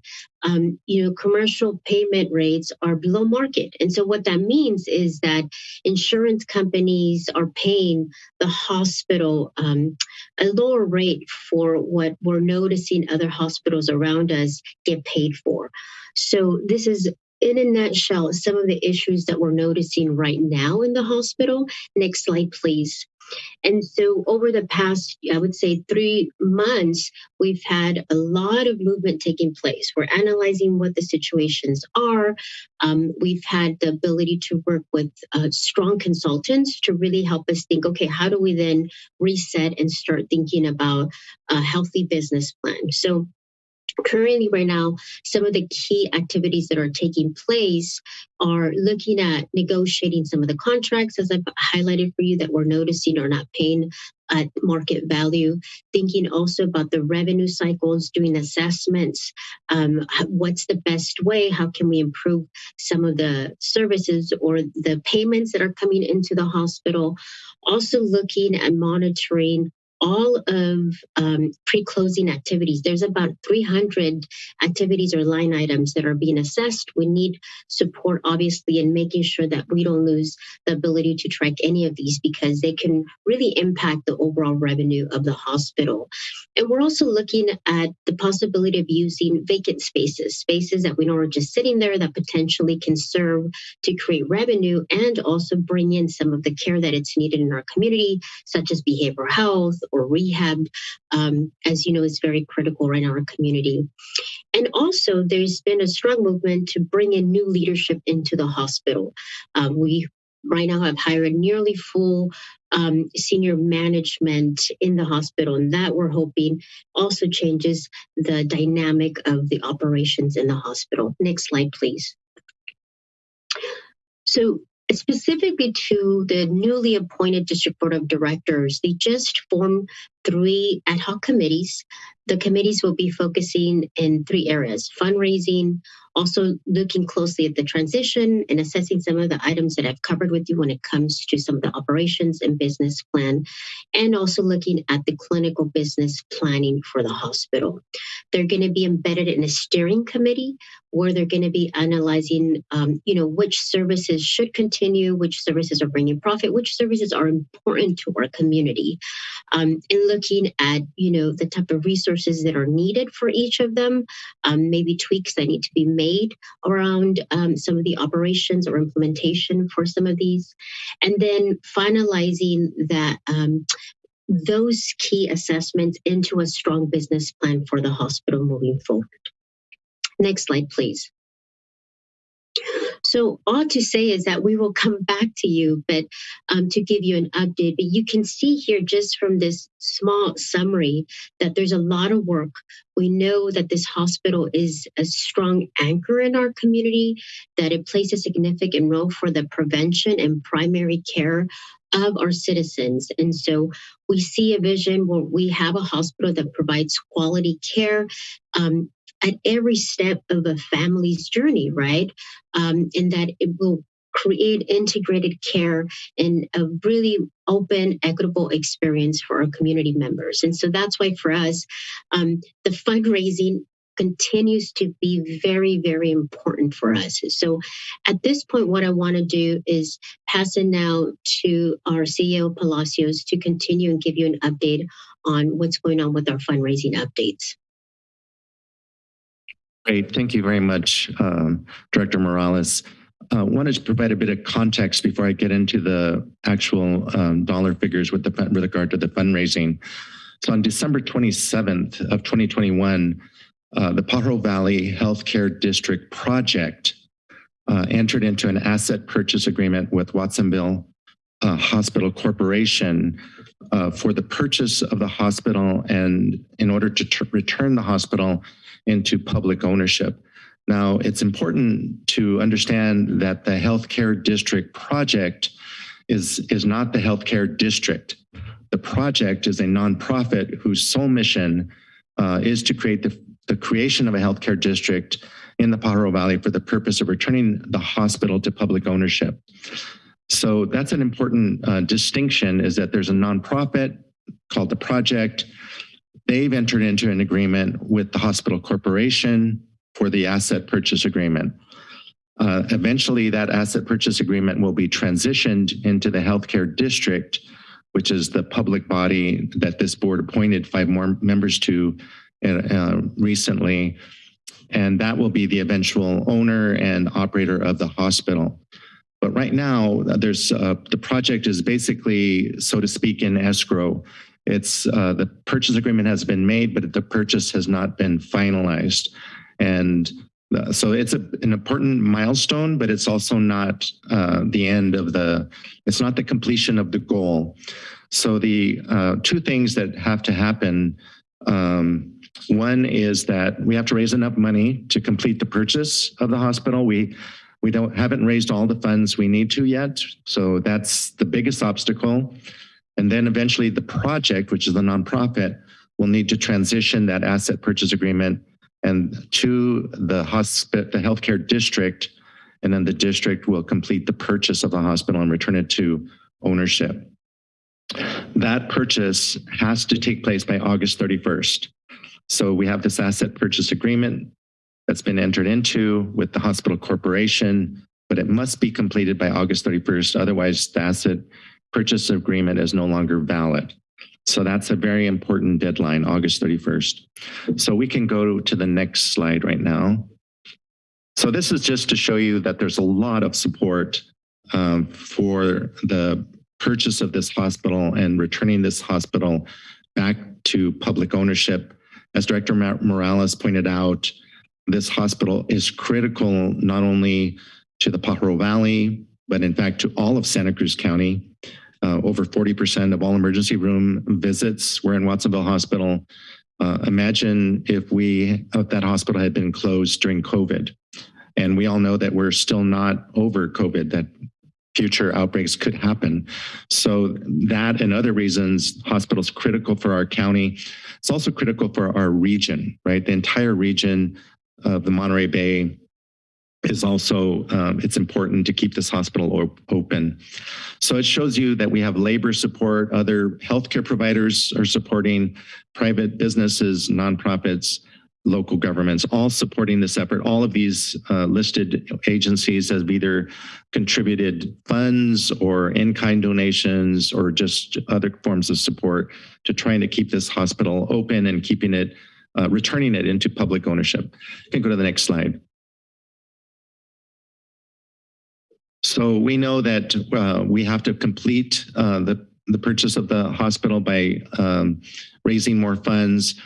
[SPEAKER 4] um, you know commercial payment rates are below market, and so what that means is that insurance companies are paying the hospital um, a lower rate for what we're noticing other hospitals around us get paid for. So this is in a nutshell, some of the issues that we're noticing right now in the hospital. Next slide, please. And so over the past, I would say three months, we've had a lot of movement taking place. We're analyzing what the situations are. Um, we've had the ability to work with uh, strong consultants to really help us think, okay, how do we then reset and start thinking about a healthy business plan? So currently right now some of the key activities that are taking place are looking at negotiating some of the contracts as i've highlighted for you that we're noticing are not paying at market value. Thinking also about the revenue cycles doing assessments um, what's the best way how can we improve some of the services or the payments that are coming into the hospital. Also looking at monitoring all of um, pre-closing activities. There's about 300 activities or line items that are being assessed. We need support, obviously, in making sure that we don't lose the ability to track any of these because they can really impact the overall revenue of the hospital. And we're also looking at the possibility of using vacant spaces, spaces that we know are just sitting there that potentially can serve to create revenue and also bring in some of the care that it's needed in our community, such as behavioral health or rehab, um, as you know, is very critical right in our community. And also, there's been a strong movement to bring in new leadership into the hospital. Um, we right now have hired nearly full um, senior management in the hospital, and that we're hoping also changes the dynamic of the operations in the hospital. Next slide, please. So specifically to the newly appointed district board of directors, they just formed three ad hoc committees. The committees will be focusing in three areas, fundraising, also looking closely at the transition and assessing some of the items that I've covered with you when it comes to some of the operations and business plan, and also looking at the clinical business planning for the hospital. They're going to be embedded in a steering committee where they're going to be analyzing, um, you know, which services should continue, which services are bringing profit, which services are important to our community, um, and looking at, you know, the type of resources that are needed for each of them, um, maybe tweaks that need to be made around um, some of the operations or implementation for some of these, and then finalizing that um, those key assessments into a strong business plan for the hospital moving forward. Next slide, please. So all to say is that we will come back to you, but um, to give you an update. But you can see here just from this small summary that there's a lot of work. We know that this hospital is a strong anchor in our community, that it plays a significant role for the prevention and primary care of our citizens. And so we see a vision where we have a hospital that provides quality care um, at every step of a family's journey, right? Um, and that it will create integrated care and a really open, equitable experience for our community members. And so that's why for us, um, the fundraising continues to be very, very important for us. So at this point, what I want to do is pass it now to our CEO Palacios to continue and give you an update on what's going on with our fundraising updates.
[SPEAKER 17] Great. Thank you very much, um, Director Morales. I uh, wanted to provide a bit of context before I get into the actual um, dollar figures with, the, with regard to the fundraising. So on December 27th of 2021, uh, the Pajaro Valley Healthcare District project uh, entered into an asset purchase agreement with Watsonville uh, Hospital Corporation uh, for the purchase of the hospital and in order to return the hospital into public ownership. Now, it's important to understand that the healthcare district project is, is not the healthcare district. The project is a nonprofit whose sole mission uh, is to create the, the creation of a healthcare district in the Pajaro Valley for the purpose of returning the hospital to public ownership. So that's an important uh, distinction is that there's a nonprofit called the project. They've entered into an agreement with the hospital corporation for the asset purchase agreement. Uh, eventually, that asset purchase agreement will be transitioned into the healthcare district, which is the public body that this board appointed five more members to uh, recently. And that will be the eventual owner and operator of the hospital. But right now, there's uh, the project is basically, so to speak, in escrow. It's uh, the purchase agreement has been made, but the purchase has not been finalized. And uh, so it's a, an important milestone, but it's also not uh, the end of the, it's not the completion of the goal. So the uh, two things that have to happen, um, one is that we have to raise enough money to complete the purchase of the hospital. We we don't haven't raised all the funds we need to yet. So that's the biggest obstacle. And then eventually the project, which is the nonprofit, will need to transition that asset purchase agreement and to the hospital, the healthcare district, and then the district will complete the purchase of the hospital and return it to ownership. That purchase has to take place by August 31st. So we have this asset purchase agreement that's been entered into with the hospital corporation, but it must be completed by August 31st. Otherwise, the asset purchase agreement is no longer valid. So that's a very important deadline, August 31st. So we can go to the next slide right now. So this is just to show you that there's a lot of support um, for the purchase of this hospital and returning this hospital back to public ownership. As Director Morales pointed out, this hospital is critical not only to the Pajaro Valley, but in fact to all of Santa Cruz County. Uh, over 40% of all emergency room visits were in Watsonville Hospital. Uh, imagine if we, if that hospital had been closed during COVID. And we all know that we're still not over COVID, that future outbreaks could happen. So that and other reasons, hospitals critical for our county. It's also critical for our region, right? The entire region of the Monterey Bay is also, um, it's important to keep this hospital op open. So it shows you that we have labor support, other healthcare providers are supporting, private businesses, nonprofits, local governments, all supporting this effort. All of these uh, listed agencies have either contributed funds or in-kind donations or just other forms of support to trying to keep this hospital open and keeping it uh, returning it into public ownership. You can go to the next slide. So we know that uh, we have to complete uh, the, the purchase of the hospital by um, raising more funds.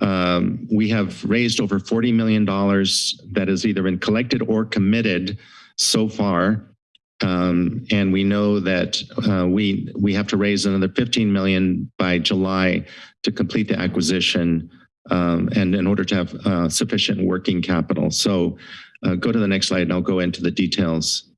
[SPEAKER 17] Um, we have raised over $40 million that has either been collected or committed so far. Um, and we know that uh, we we have to raise another 15 million by July to complete the acquisition um, and in order to have uh, sufficient working capital. So uh, go to the next slide and I'll go into the details.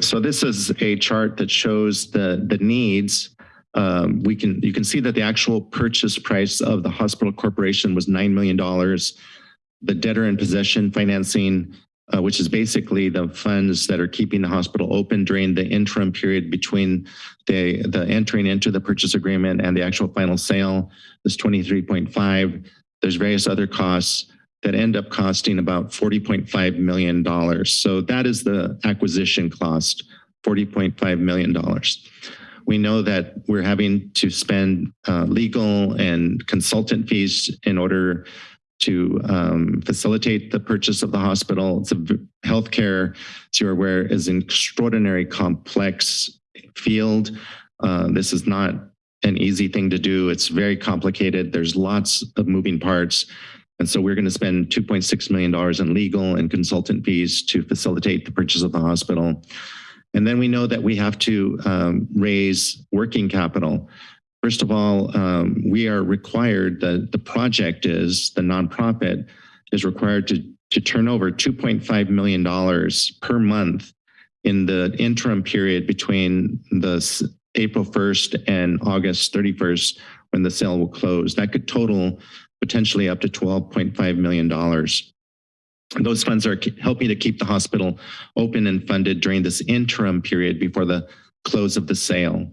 [SPEAKER 17] So this is a chart that shows the, the needs. Um, we can you can see that the actual purchase price of the hospital corporation was $9 million. The debtor in possession financing uh, which is basically the funds that are keeping the hospital open during the interim period between the, the entering into the purchase agreement and the actual final sale is 23.5. There's various other costs that end up costing about $40.5 million. So that is the acquisition cost, $40.5 million. We know that we're having to spend uh, legal and consultant fees in order to um, facilitate the purchase of the hospital. It's a healthcare, as you're aware, is an extraordinary complex field. Uh, this is not an easy thing to do. It's very complicated. There's lots of moving parts. And so we're going to spend $2.6 million in legal and consultant fees to facilitate the purchase of the hospital. And then we know that we have to um, raise working capital. First of all, um, we are required, that the project is, the nonprofit is required to, to turn over $2.5 million per month in the interim period between the April 1st and August 31st, when the sale will close. That could total potentially up to $12.5 million. Those funds are helping to keep the hospital open and funded during this interim period before the close of the sale.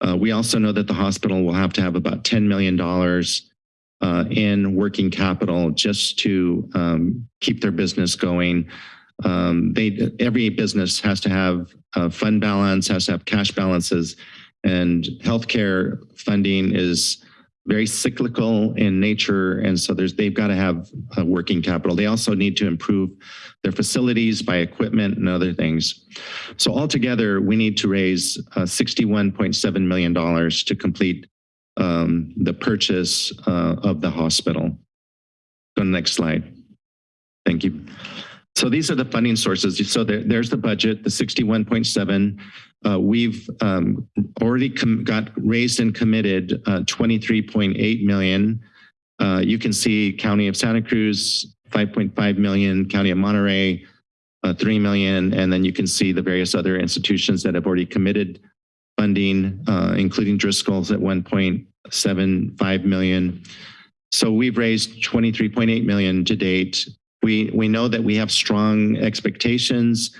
[SPEAKER 17] Uh, we also know that the hospital will have to have about $10 million uh, in working capital just to um, keep their business going. Um, they, every business has to have a fund balance, has to have cash balances, and healthcare funding is very cyclical in nature, and so there's they've got to have uh, working capital. They also need to improve their facilities by equipment and other things. So altogether, we need to raise uh, $61.7 million to complete um, the purchase uh, of the hospital. Go to the next slide. Thank you. So these are the funding sources. So there, there's the budget, the 61.7. Uh, we've um, already got raised and committed uh, 23.8 million. Uh, you can see County of Santa Cruz, 5.5 million, County of Monterey, uh, 3 million, and then you can see the various other institutions that have already committed funding, uh, including Driscoll's at 1.75 million. So we've raised 23.8 million to date. We, we know that we have strong expectations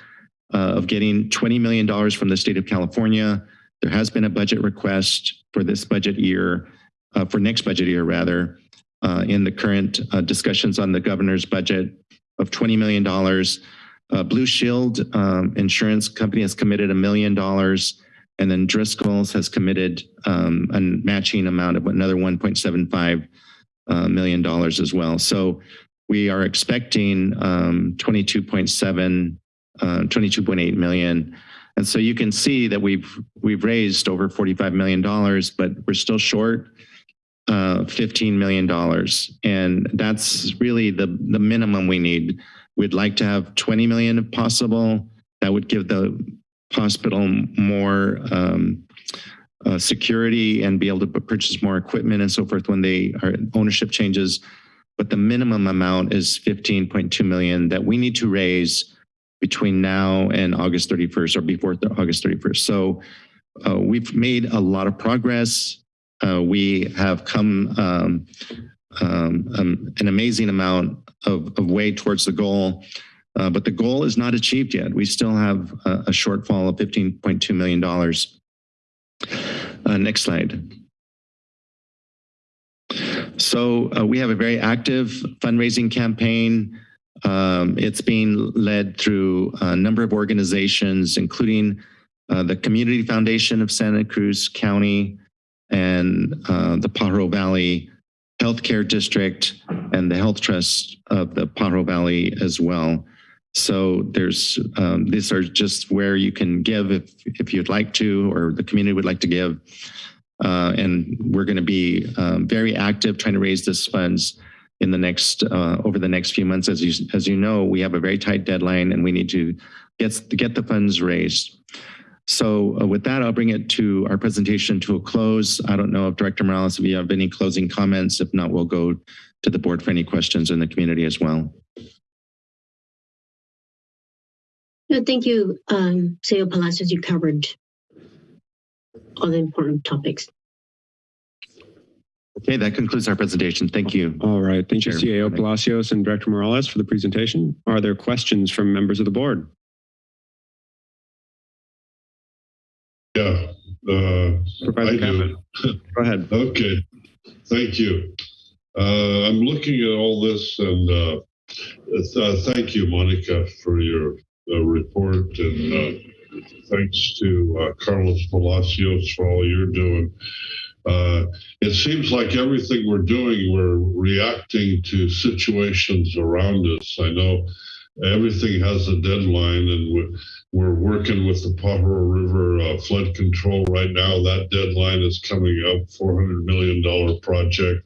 [SPEAKER 17] uh, of getting $20 million from the state of California. There has been a budget request for this budget year, uh, for next budget year rather, uh, in the current uh, discussions on the governor's budget of $20 million. Uh, Blue Shield um, Insurance Company has committed a million dollars, and then Driscoll's has committed um, a matching amount of another 1.75 uh, million dollars as well. So we are expecting um, 22.7, uh, 22.8 million. And so you can see that we've we've raised over 45 million dollars, but we're still short uh, 15 million dollars, and that's really the the minimum we need. We'd like to have 20 million if possible. That would give the hospital more um, uh, security and be able to purchase more equipment and so forth when they are ownership changes. But the minimum amount is 15.2 million that we need to raise between now and August 31st or before August 31st. So uh, we've made a lot of progress. Uh, we have come um, um, um, an amazing amount of, of way towards the goal. Uh, but the goal is not achieved yet. We still have a, a shortfall of $15.2 million. Uh, next slide. So uh, we have a very active fundraising campaign. Um, it's being led through a number of organizations, including uh, the Community Foundation of Santa Cruz County and uh, the Pajaro Valley Healthcare District and the Health Trust of the Pajaro Valley as well. So there's um, these are just where you can give if if you'd like to, or the community would like to give. Uh, and we're going to be um, very active trying to raise this funds in the next uh, over the next few months. As you as you know, we have a very tight deadline, and we need to get get the funds raised. So uh, with that, I'll bring it to our presentation to a close. I don't know if Director Morales, if you have any closing comments. If not, we'll go to the board for any questions in the community as well.
[SPEAKER 4] No, thank you, um, CEO Palacios. You covered all the important topics.
[SPEAKER 17] Okay, that concludes our presentation. Thank you.
[SPEAKER 1] All right. Thank you,
[SPEAKER 17] Chair.
[SPEAKER 1] CAO Palacios and Director Morales for the presentation. Are there questions from members of the board?
[SPEAKER 15] Yeah. Uh,
[SPEAKER 1] Supervisor
[SPEAKER 15] I do.
[SPEAKER 1] Go ahead.
[SPEAKER 15] Okay, thank you. Uh, I'm looking at all this and uh, uh, thank you, Monica, for your uh, report and uh, thanks to uh, Carlos Palacios for all you're doing. Uh, it seems like everything we're doing, we're reacting to situations around us. I know everything has a deadline and we're, working with the Pajaro River uh, flood control right now. That deadline is coming up, $400 million project.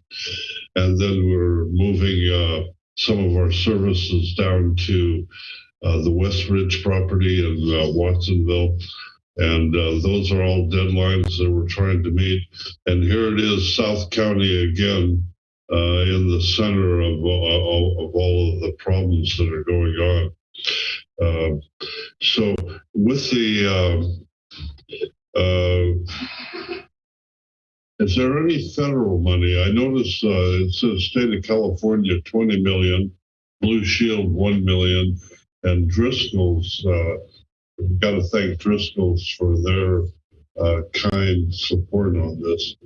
[SPEAKER 15] And then we're moving uh, some of our services down to uh, the West Ridge property in uh, Watsonville. And uh, those are all deadlines that we're trying to meet. And here it is, South County again, uh, in the center of, uh, of all of the problems that are going on. Uh, so with the, um, uh, is there any federal money? I noticed uh, it says state of California, 20 million, Blue Shield, 1 million, and Driscoll's, uh, we've got to thank Driscoll's for their uh, kind support on this.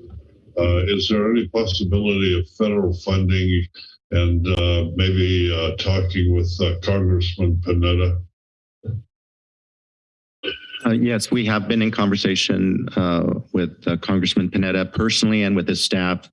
[SPEAKER 15] Uh, is there any possibility of federal funding and uh, maybe uh, talking with uh, Congressman Panetta?
[SPEAKER 17] Uh, yes, we have been in conversation with Congressman Panetta personally and with his staff.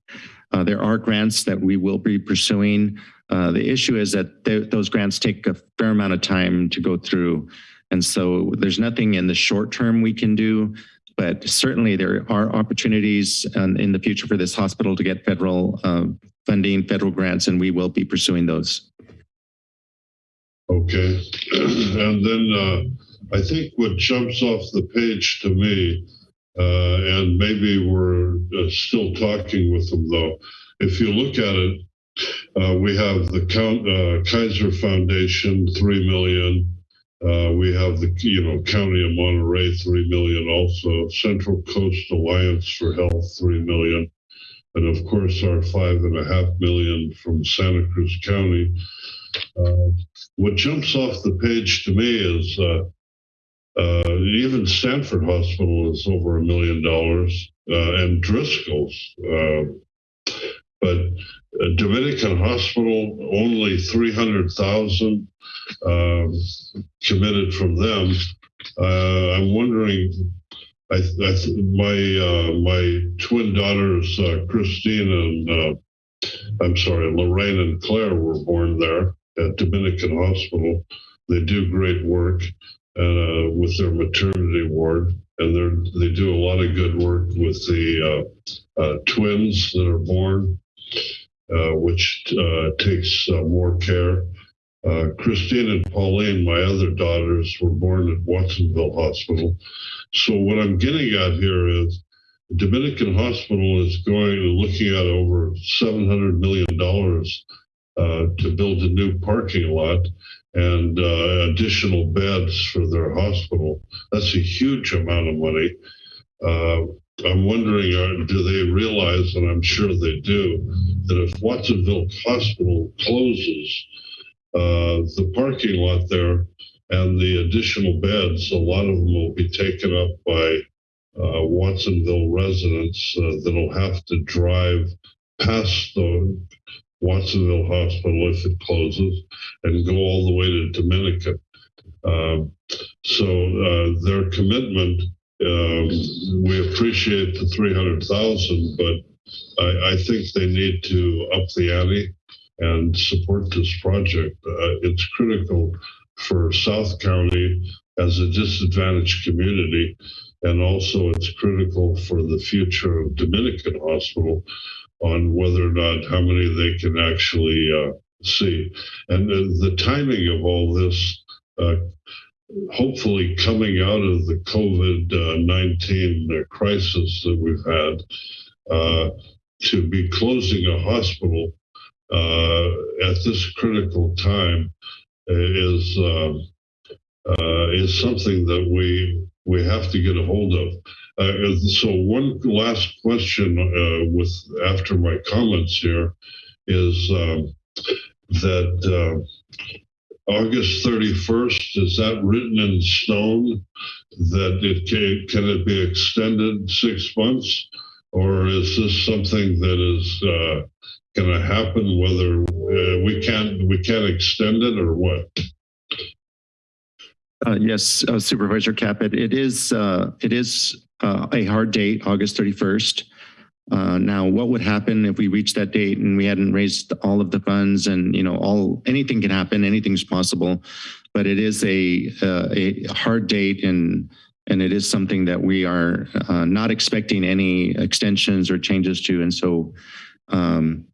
[SPEAKER 17] There are grants that we will be pursuing. The issue is that th those grants take a fair amount of time to go through. And so there's nothing in the short term we can do, but certainly there are opportunities um, in the future for this hospital to get federal uh, funding, federal grants, and we will be pursuing those.
[SPEAKER 15] Okay. and then uh, I think what jumps off the page to me, uh, and maybe we're uh, still talking with them though, if you look at it, uh, we have the Count, uh, Kaiser Foundation, three million. Uh, we have the you know County of Monterey, three million. Also, Central Coast Alliance for Health, three million, and of course our five and a half million from Santa Cruz County. Uh, what jumps off the page to me is uh, uh, even Stanford Hospital is over a million dollars, uh, and Driscoll's. Uh, but Dominican Hospital only three hundred thousand um, committed from them. Uh, I'm wondering. I, I my uh, my twin daughters, Christine and I'm sorry, Lorraine and Claire were born there at Dominican Hospital. They do great work uh, with their maternity ward, and they they do a lot of good work with the uh, uh, twins that are born, uh, which uh, takes uh, more care. Christine and Pauline, my other daughters, were born at Watsonville Hospital. So what I'm getting at here is Dominican Hospital is going looking at over $700 million uh, to build a new parking lot and uh, additional beds for their hospital. That's a huge amount of money. Uh, I'm wondering, uh, do they realize, and I'm sure they do, that if Watsonville Hospital closes, uh, the parking lot there and the additional beds, a lot of them will be taken up by uh, Watsonville residents uh, that'll have to drive past the Watsonville Hospital if it closes and go all the way to Dominican. Um, so uh, their commitment, um, we appreciate the 300,000, but I, I, think they need to up the ante and support this project. Uh, it's critical for South County as a disadvantaged community, and also it's critical for the future of Dominican Hospital on whether or not how many they can actually uh, see. And the, the, timing of all this, uh, hopefully coming out of the COVID 19 uh, crisis that we've had, uh, to be closing a hospital uh, at this critical time is. Um, is something that we we have to get a hold of. Uh, so one last question uh, with after my comments here is um, that uh, August 31st, is that written in stone that it can, can it be extended six months? Or is this something that is uh, going to happen whether uh, we can't we can't extend it or what?
[SPEAKER 17] Uh, yes, uh, Supervisor Caput, it is uh, it is uh, a hard date, August 31st. Uh, now, what would happen if we reached that date and we hadn't raised all of the funds and, you know, all anything can happen, anything's possible, but it is a, uh, a hard date and and it is something that we are uh, not expecting any extensions or changes to. And so, um,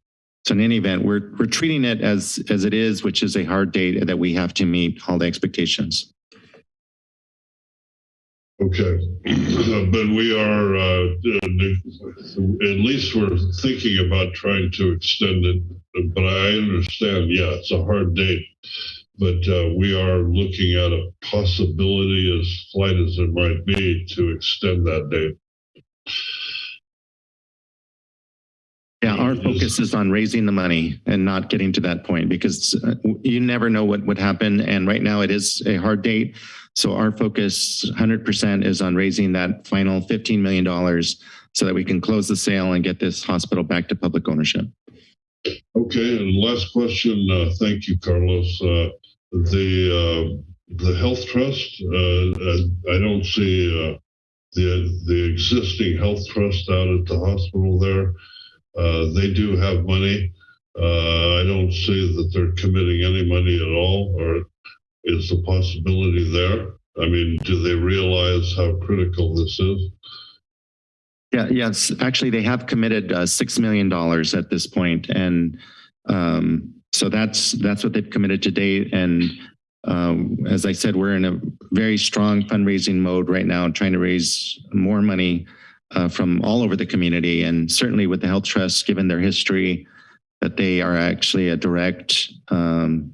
[SPEAKER 17] so in any event, we're, we're treating it as, as it is, which is a hard date that we have to meet all the expectations.
[SPEAKER 15] Okay, but we are, uh, at least we're thinking about trying to extend it, but I understand, yeah, it's a hard date. but uh, we are looking at a possibility, as slight as it might be, to extend that date.
[SPEAKER 17] Yeah, our focus is on raising the money and not getting to that point because uh, you never know what would happen. And right now it is a hard date. So our focus 100% is on raising that final $15 million so that we can close the sale and get this hospital back to public ownership.
[SPEAKER 15] Okay, and last question. Uh, thank you, Carlos. Uh, the uh, the health trust. Uh, I don't see uh, the the existing health trust out at the hospital there. Uh, they do have money. I don't see that they're committing any money at all, or is the possibility there? I mean, do they realize how critical this is?
[SPEAKER 17] Yeah, yes. Actually, they have committed uh, six million dollars at this point, and um, so that's that's what they've committed to date. And um, as I said, we're in a very strong fundraising mode right now, trying to raise more money uh, from all over the community, and certainly with the Health Trust, given their history, that they are actually a direct um,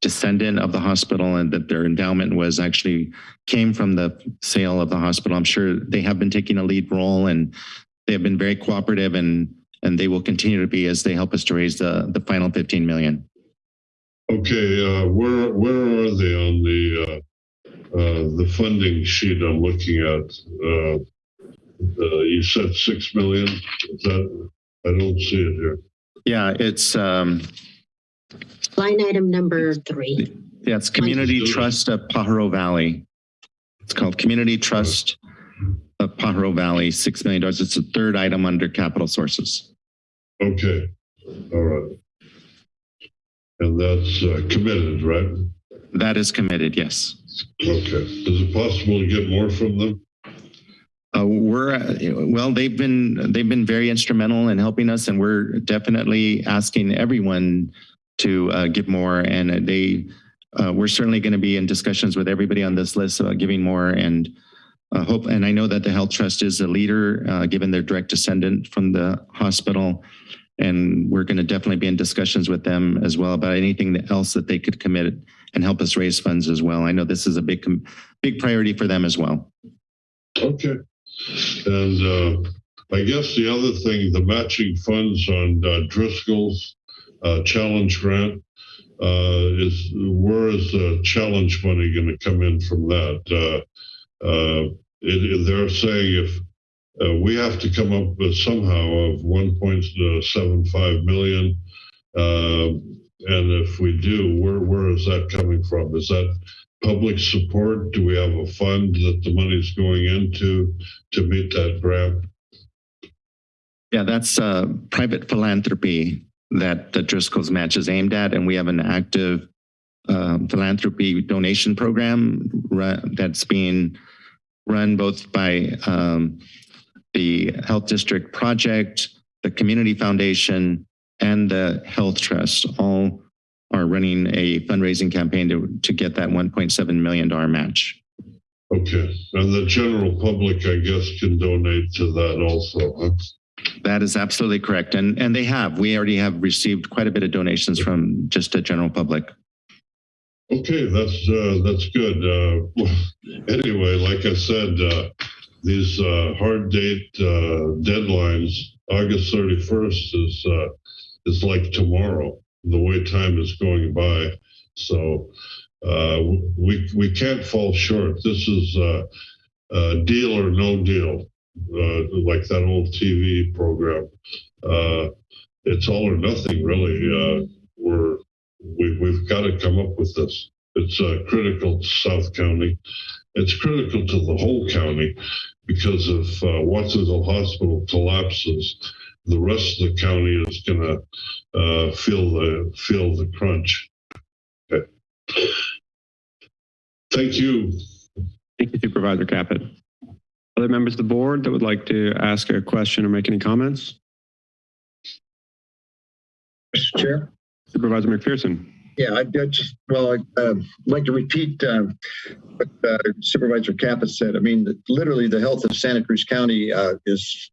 [SPEAKER 17] descendant of the hospital and that their endowment was actually came from the sale of the hospital. I'm sure they have been taking a lead role and they have been very cooperative and and they will continue to be as they help us to raise the the final 15 million.
[SPEAKER 15] Okay, uh, where where are they on the uh, uh, the funding sheet I'm looking at? Uh, uh, you said six million. Is that I don't see it here.
[SPEAKER 17] Yeah, it's um,
[SPEAKER 4] Line item number three.
[SPEAKER 17] yeah, it's Community Trust of Pajaro Valley. It's called Community Trust of Pajaro Valley, $6 million. It's the third item under capital sources.
[SPEAKER 15] Okay, all right. And that's uh, committed, right?
[SPEAKER 17] That is committed, yes.
[SPEAKER 15] Okay. Is it possible to get more from them?
[SPEAKER 17] Uh, we're uh, well. They've been they've been very instrumental in helping us, and we're definitely asking everyone to uh, give more. And they, uh, we're certainly going to be in discussions with everybody on this list about giving more. And uh, hope. And I know that the Health Trust is a leader, uh, given their direct descendant from the hospital. And we're going to definitely be in discussions with them as well about anything else that they could commit and help us raise funds as well. I know this is a big, big priority for them as well.
[SPEAKER 15] Okay. And uh, I guess the other thing, the matching funds on uh, Driscoll's uh, challenge grant uh, is where is the challenge money going to come in from that? Uh, uh, it, they're saying if uh, we have to come up with somehow of 1.75 million, and if we do, where where is that coming from? Is that public support? Do we have a fund that the money is going into to meet that grant?
[SPEAKER 17] Yeah, that's uh, private philanthropy that Driscoll's match is aimed at, and we have an active uh, philanthropy donation program that's being run both by um, the Health District Project, the Community Foundation, and the Health Trust. All are running a fundraising campaign to, to get that $1.7 million match.
[SPEAKER 15] Okay, and the general public, I guess, can donate to that also. Huh?
[SPEAKER 17] That is absolutely correct. And, and they have. We already have received quite a bit of donations from just the general public.
[SPEAKER 15] Okay, that's uh, that's good. Uh, anyway, like I said, uh, these uh, hard date uh, deadlines, August 31st is uh, is like tomorrow. The way time is going by, so we we can't fall short. This is a deal or no deal like that old TV program. Uh, it's all or nothing, really. Uh, we're we, we've got to come up with this. It's uh, critical to South County. It's critical to the whole county because if uh, Watsonville Hospital collapses, the rest of the county is going to uh, feel the feel the crunch. Okay. Thank you.
[SPEAKER 1] Thank you, Supervisor Caput. Other members of the board that would like to ask a question or make any comments?
[SPEAKER 2] Mr. Chair.
[SPEAKER 1] Supervisor McPherson.
[SPEAKER 2] Yeah, I, just, well, I'd uh, like to repeat uh, what uh, Supervisor Caput said. I mean, literally the health of Santa Cruz County uh, is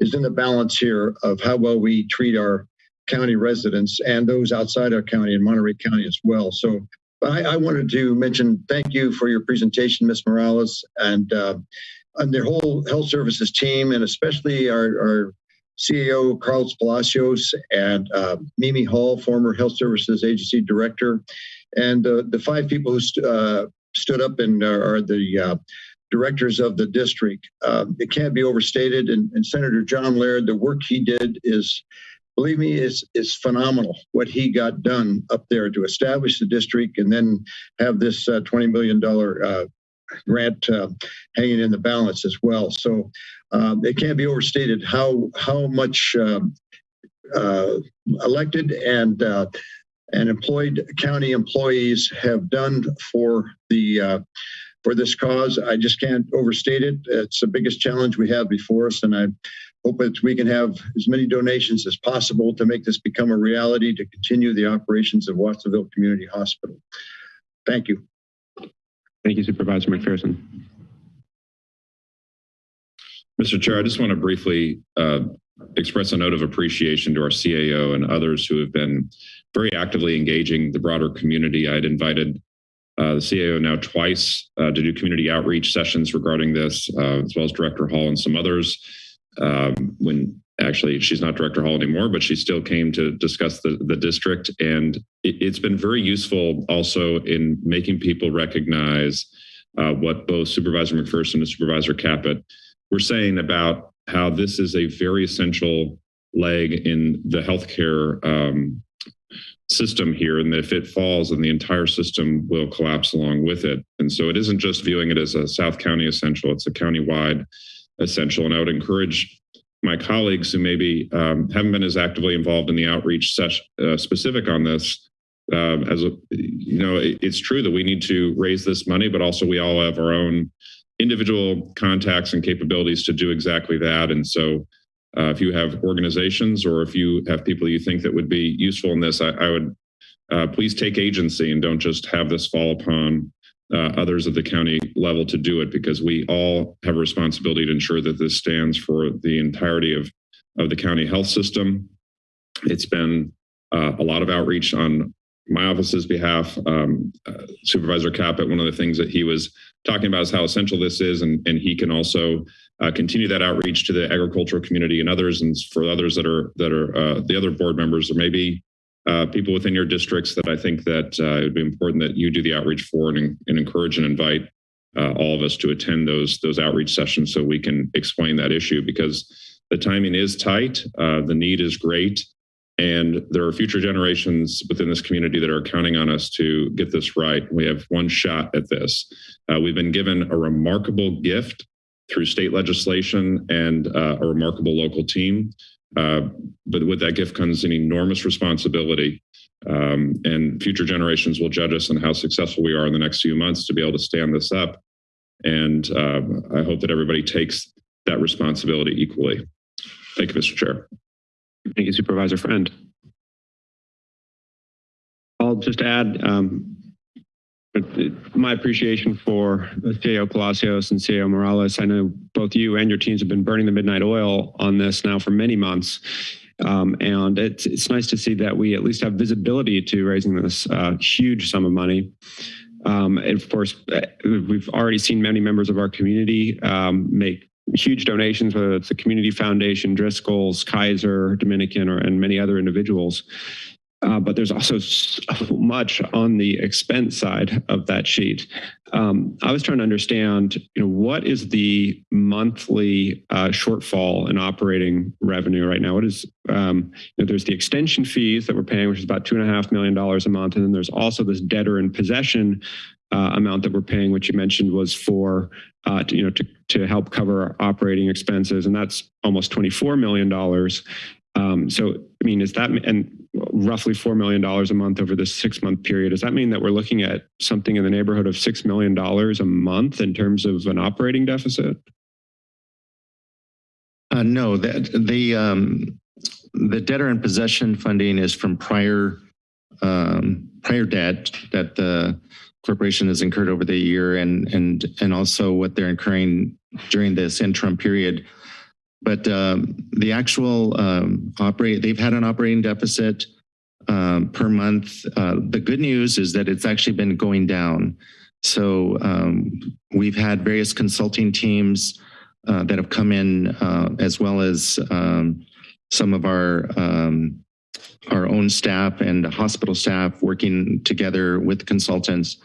[SPEAKER 2] is in the balance here of how well we treat our county residents and those outside our county and Monterey County as well. So I, I wanted to mention thank you for your presentation, Ms. Morales, and uh, and their whole health services team, and especially our, our CEO Carlos Palacios and uh, Mimi Hall, former Health Services Agency Director, and uh, the five people who st- uh, stood up and are, the uh, directors of the district. Uh, it can't be overstated. And, and Senator John Laird, the work he did is, believe me, is is phenomenal. What he got done up there to establish the district and then have this uh, twenty million dollar uh, grant uh, hanging in the balance as well. So um, it can't be overstated how how much um, uh, elected and uh, and employed county employees have done for the uh, for this cause. I just can't overstate it. It's the biggest challenge we have before us, and I hope that we can have as many donations as possible to make this become a reality to continue the operations of Watsonville Community Hospital. Thank you.
[SPEAKER 1] Thank you, Supervisor McPherson.
[SPEAKER 16] Mr. Chair, I just want to briefly uh, express a note of appreciation to our CAO and others who have been very actively engaging the broader community. I'd invited uh, the CAO now twice uh, to do community outreach sessions regarding this, uh, as well as Director Hall and some others. Um, when actually she's not Director Hall anymore, but she still came to discuss the, the district. And it, it's been very useful also in making people recognize uh, what both Supervisor McPherson and Supervisor Caput were saying about how this is a very essential leg in the healthcare um, system here and that if it falls then the entire system will collapse along with it and so it isn't just viewing it as a south county essential it's a county-wide essential and i would encourage my colleagues who maybe um, haven't been as actively involved in the outreach uh, specific on this um, as a, you know it, it's true that we need to raise this money but also we all have our own individual contacts and capabilities to do exactly that. And so uh, if you have organizations or if you have people you think that would be useful in this, I, I would uh, please take agency and don't just have this fall upon uh, others at the county level to do it because we all have a responsibility to ensure that this stands for the entirety of, of the county health system. It's been uh, a lot of outreach on my office's behalf. Um, uh, Supervisor Caput, one of the things that he was talking about is how essential this is, and, and he can also uh, continue that outreach to the agricultural community and others, and for others that are that are uh, the other board members or maybe uh, people within your districts that I think that uh, it would be important that you do the outreach for and, and encourage and invite uh, all of us to attend those those outreach sessions so we can explain that issue because the timing is tight, uh, the need is great, and there are future generations within this community that are counting on us to get this right. We have one shot at this. Uh, we've been given a remarkable gift through state legislation and uh, a remarkable local team. Uh, but with that gift comes an enormous responsibility. Um, and future generations will judge us on how successful we are in the next few months to be able to stand this up. And uh, I hope that everybody takes that responsibility equally. Thank you, Mr. Chair.
[SPEAKER 1] Thank you, Supervisor Friend. I'll just add um, my appreciation for CEO Palacios and CEO Morales. I know both you and your teams have been burning the midnight oil on this now for many months. Um, and it's, it's nice to see that we at least have visibility to raising this uh, huge sum of money. Um, and of course, uh, we've already seen many members of our community um, make huge donations, whether it's the Community Foundation, Driscoll's, Kaiser, Dominican, or, and many other individuals. Uh, but there's also so much on the expense side of that sheet. Um, I was trying to understand, you know, what is the monthly uh, shortfall in operating revenue right now? What is, um, you know, there's the extension fees that we're paying, which is about two and a half million dollars a month, and then there's also this debtor in possession uh, amount that we're paying, which you mentioned was for, uh, to, you know, to, to help cover operating expenses, and that's almost $24 million. Um, so, I mean, is that, and roughly $4 million a month over this six month period, does that mean that we're looking at something in the neighborhood of $6 million a month in terms of an operating deficit?
[SPEAKER 17] Uh, no, that the um, the debtor in possession funding is from prior um, prior debt that the corporation has incurred over the year and and and also what they're incurring during this interim period. But um, the actual um, operate, they've had an operating deficit um, per month. Uh, the good news is that it's actually been going down. So um, we've had various consulting teams uh, that have come in, uh, as well as um, some of our um, our own staff and hospital staff working together with consultants.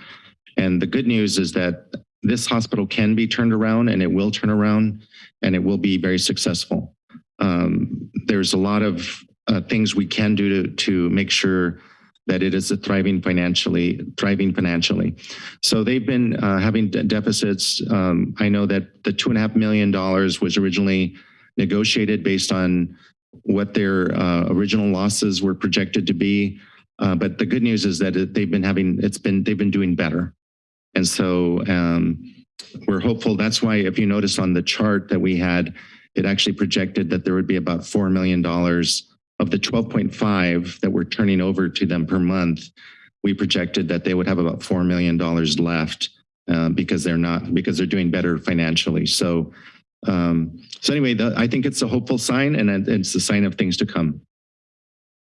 [SPEAKER 17] And the good news is that this hospital can be turned around and it will turn around and it will be very successful. Um, there's a lot of uh, things we can do to, to make sure that it is thriving financially, thriving financially. So they've been uh, having de deficits. Um, I know that the two and a half million dollars was originally negotiated based on what their uh, original losses were projected to be. Uh, but the good news is that they've been having, it's been, they've been doing better. And so um, we're hopeful. That's why if you notice on the chart that we had, it actually projected that there would be about $4 million of the 12.5 that we're turning over to them per month. We projected that they would have about $4 million left uh, because they're not, because they're doing better financially. So um, so anyway, the, I think it's a hopeful sign and it's a sign of things to come.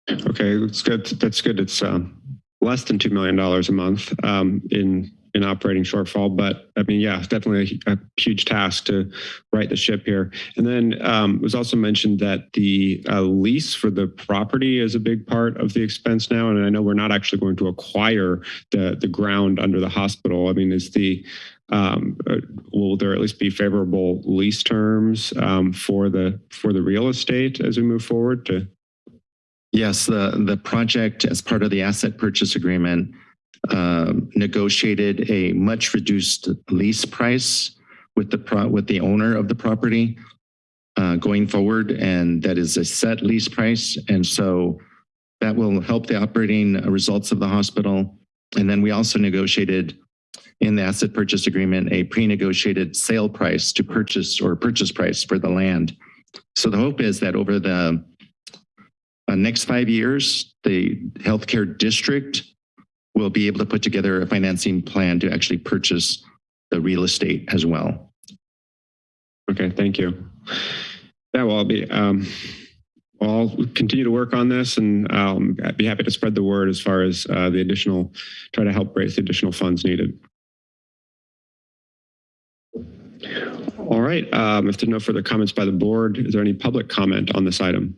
[SPEAKER 1] Okay, that's good. That's good. It's um, less than $2 million a month um, in in operating shortfall. But I mean, yeah, definitely a, a huge task to right the ship here. And then um, it was also mentioned that the uh, lease for the property is a big part of the expense now. And I know we're not actually going to acquire the the ground under the hospital. I mean, is the um, uh, will there at least be favorable lease terms um, for the for the real estate as we move forward to
[SPEAKER 17] yes the the project as part of the asset purchase agreement um, negotiated a much reduced lease price with the with the owner of the property uh, going forward and that is a set lease price and so that will help the operating results of the hospital and then we also negotiated in the asset purchase agreement a pre-negotiated sale price to purchase or purchase price for the land. So the hope is that over the uh, next five years, the healthcare district will be able to put together a financing plan to actually purchase the real estate as well.
[SPEAKER 1] Okay, thank you. Yeah, well, I'll be, um, I'll continue to work on this and um, I'd be happy to spread the word as far as uh, the additional, try to help raise the additional funds needed. All right, um, if there's no further comments by the board, is there any public comment on this item?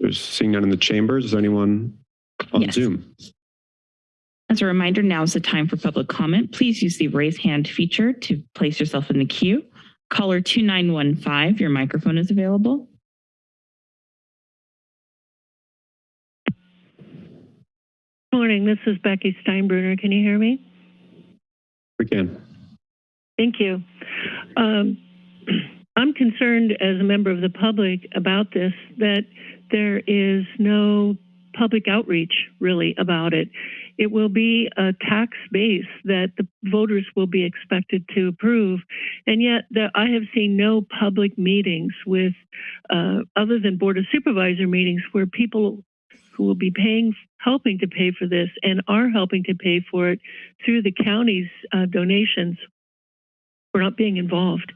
[SPEAKER 1] There's seeing none in the chambers. Is there anyone on
[SPEAKER 3] Yes.
[SPEAKER 1] Zoom?
[SPEAKER 3] As a reminder, now is the time for public comment. Please use the raise hand feature to place yourself in the queue. Caller 2915, your microphone is available.
[SPEAKER 10] Good morning, this is Becky Steinbruner. Can you hear me?
[SPEAKER 1] We can.
[SPEAKER 10] Thank you. Um, I'm concerned as a member of the public about this, that there is no public outreach really about it. It will be a tax base that the voters will be expected to approve. And yet the, I have seen no public meetings with, uh, other than Board of Supervisor meetings where people who will be paying, helping to pay for this and are helping to pay for it through the county's uh, donations we're not being involved.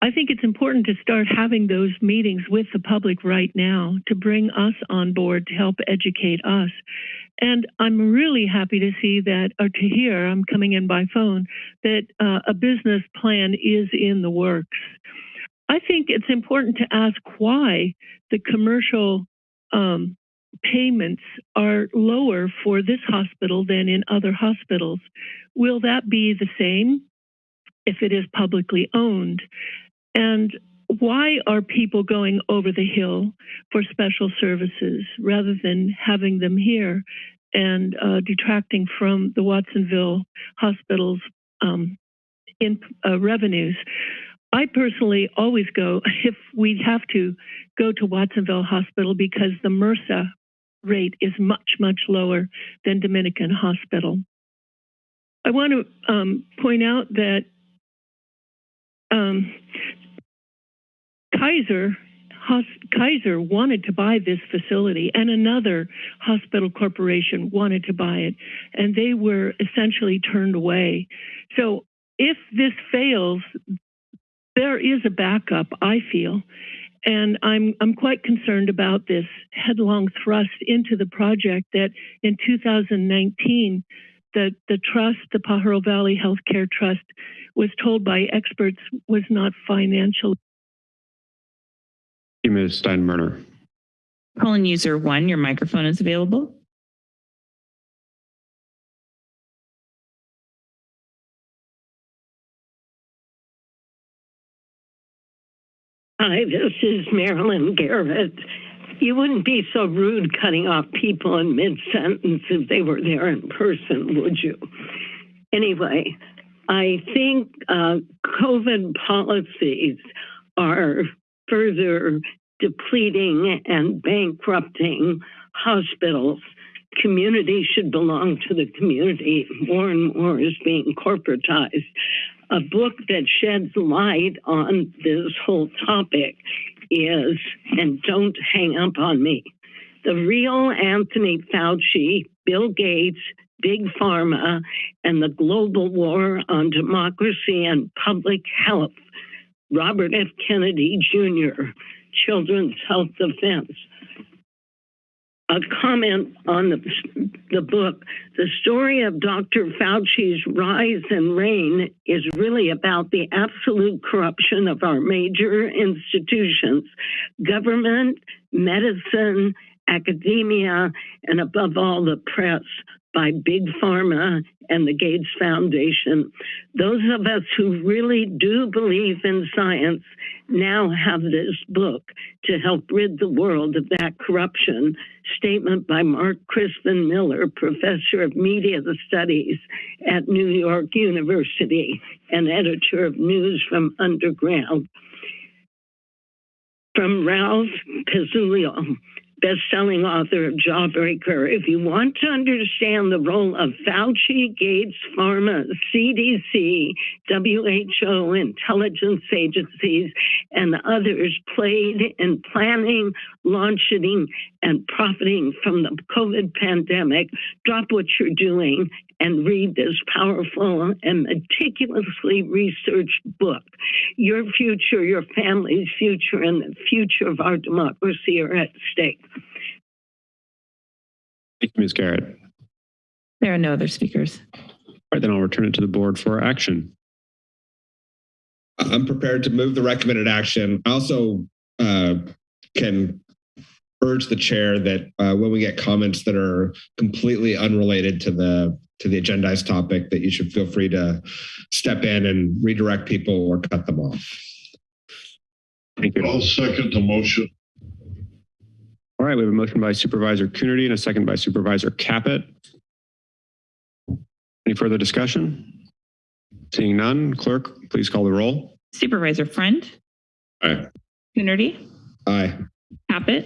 [SPEAKER 10] I think it's important to start having those meetings with the public right now to bring us on board to help educate us. And I'm really happy to see that, or to hear, I'm coming in by phone, that uh, a business plan is in the works. I think it's important to ask why the commercial um, payments are lower for this hospital than in other hospitals. Will that be the same if it is publicly owned? And why are people going over the hill for special services rather than having them here and uh, detracting from the Watsonville hospital's um, in uh, revenues? I personally always go if we have to go to Watsonville Hospital because the MRSA rate is much, much lower than Dominican Hospital. I want to um, point out that um, Kaiser Kaiser wanted to buy this facility and another hospital corporation wanted to buy it and they were essentially turned away. So if this fails, there is a backup, I feel. And I'm, I'm quite concerned about this headlong thrust into the project that in 2019, the, the trust, the Pajaro Valley Healthcare Trust, was told by experts was not financial.
[SPEAKER 1] Thank you, Ms. Steinbruner.
[SPEAKER 3] Calling user one, your microphone is available.
[SPEAKER 9] Hi, this is Marilyn Garrett. You wouldn't be so rude cutting off people in mid sentence if they were there in person, would you? Anyway, I think uh, COVID policies are further depleting and bankrupting hospitals. Community should belong to the community. More and more is being corporatized. A book that sheds light on this whole topic is, and don't hang up on me, the real Anthony Fauci, Bill Gates, Big Pharma, and the global war on democracy and public health. Robert F. Kennedy Jr., Children's Health Defense. A comment on the, the book. The story of Dr. Fauci's rise and reign is really about the absolute corruption of our major institutions government, medicine, academia, and above all, the press by Big Pharma and the Gates Foundation. Those of us who really do believe in science now have this book to help rid the world of that corruption. Statement by Mark Crispin Miller, professor of media studies at New York University and editor of News from Underground. From Ralph Pezzullo, best-selling author of Jawbreaker. If you want to understand the role of Fauci, Gates, Pharma, CDC, WHO, intelligence agencies, and others played in planning, launching, and profiting from the COVID pandemic, drop what you're doing and read this powerful and meticulously researched book. Your future, your family's future, and the future of our democracy are at stake.
[SPEAKER 1] Thank you, Ms. Garrett.
[SPEAKER 3] There are no other speakers.
[SPEAKER 1] All right, then I'll return it to the board for action.
[SPEAKER 14] I'm prepared to move the recommended action. I also uh, can urge the chair that uh, when we get comments that are completely unrelated to the to the agendized topic, that you should feel free to step in and redirect people or cut them off.
[SPEAKER 1] Thank you.
[SPEAKER 15] I'll second the motion.
[SPEAKER 1] All right, we have a motion by Supervisor Coonerty and a second by Supervisor Caput. Any further discussion? Seeing none, clerk, please call the roll.
[SPEAKER 3] Supervisor Friend,
[SPEAKER 14] Aye.
[SPEAKER 3] Coonerty,
[SPEAKER 14] Aye.
[SPEAKER 3] Caput,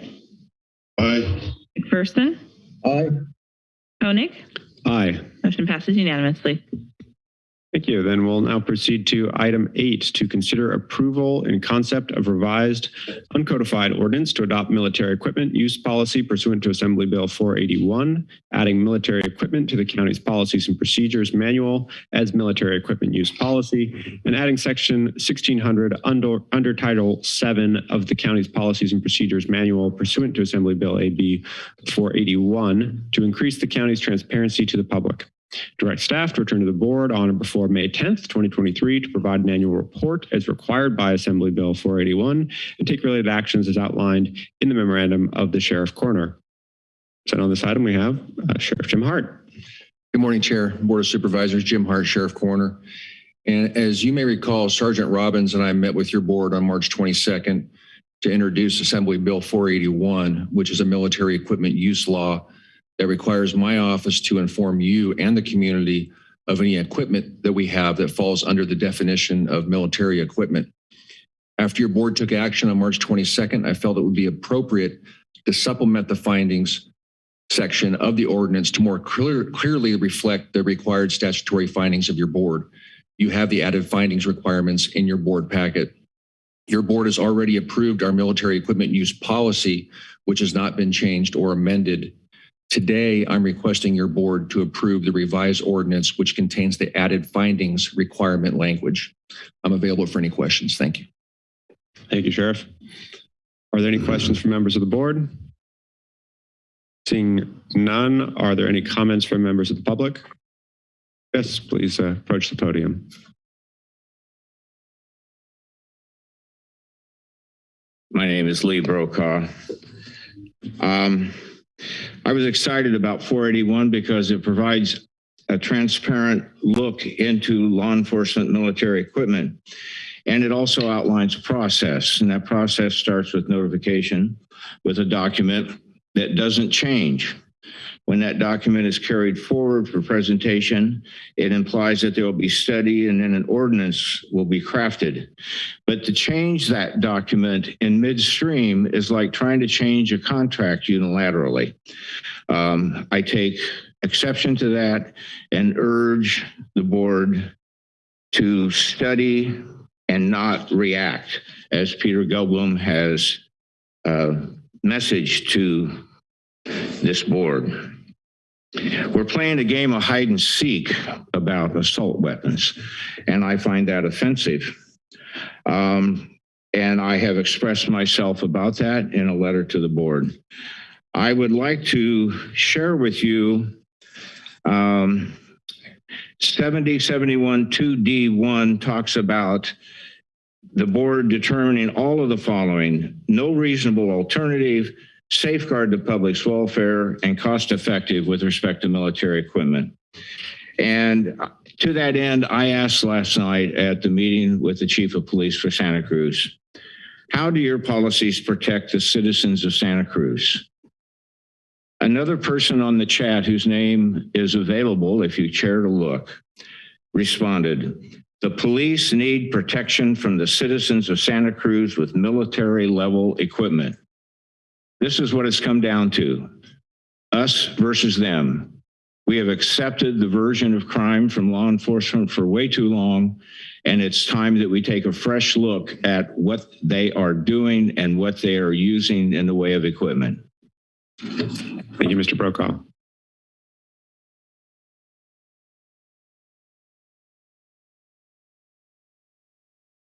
[SPEAKER 15] Aye.
[SPEAKER 3] McPherson,
[SPEAKER 2] Aye.
[SPEAKER 3] Koenig.
[SPEAKER 1] Aye.
[SPEAKER 3] Motion passes unanimously.
[SPEAKER 1] Thank you. Then we'll now proceed to item eight, to consider approval and concept of revised uncodified ordinance to adopt military equipment use policy pursuant to Assembly Bill 481, adding military equipment to the county's policies and procedures manual as military equipment use policy, and adding section 1600 under, under Title 7 of the county's policies and procedures manual pursuant to Assembly Bill AB 481 to increase the county's transparency to the public. Direct staff to return to the board on or before May 10th, 2023 to provide an annual report as required by Assembly Bill 481 and take related actions as outlined in the memorandum of the Sheriff Coroner. So on this item, we have uh, Sheriff Jim Hart.
[SPEAKER 18] Good morning, Chair, Board of Supervisors, Jim Hart, Sheriff Coroner. And as you may recall, Sergeant Robbins and I met with your board on March 22nd to introduce Assembly Bill 481, which is a military equipment use law that requires my office to inform you and the community of any equipment that we have that falls under the definition of military equipment. After your board took action on March 22nd, I felt it would be appropriate to supplement the findings section of the ordinance to more clear, clearly reflect the required statutory findings of your board. You have the added findings requirements in your board packet. Your board has already approved our military equipment use policy, which has not been changed or amended Today, I'm requesting your board to approve the revised ordinance, which contains the added findings requirement language. I'm available for any questions. Thank you.
[SPEAKER 1] Thank you, Sheriff. Are there any questions from members of the board? Seeing none, are there any comments from members of the public? Yes, please uh, approach the podium.
[SPEAKER 19] My name is Lee Brokaw. Um, I was excited about 481 because it provides a transparent look into law enforcement military equipment. And it also outlines a process, and that process starts with notification with a document that doesn't change. When that document is carried forward for presentation, it implies that there will be study and then an ordinance will be crafted. But to change that document in midstream is like trying to change a contract unilaterally. Um, I take exception to that and urge the board to study and not react, as Peter Gelblum has uh, messaged to this board. We're playing a game of hide and seek about assault weapons, and I find that offensive. Um, and I have expressed myself about that in a letter to the board. I would like to share with you um, 7071 2D1 talks about the board determining all of the following, no reasonable alternative, safeguard the public's welfare, and cost effective with respect to military equipment. And to that end, I asked last night at the meeting with the chief of police for Santa Cruz, how do your policies protect the citizens of Santa Cruz? Another person on the chat whose name is available, if you care to look, responded, the police need protection from the citizens of Santa Cruz with military level equipment. This is what it's come down to, us versus them. We have accepted the version of crime from law enforcement for way too long, and it's time that we take a fresh look at what they are doing and what they are using in the way of equipment.
[SPEAKER 1] Thank you, Mr. Brokaw.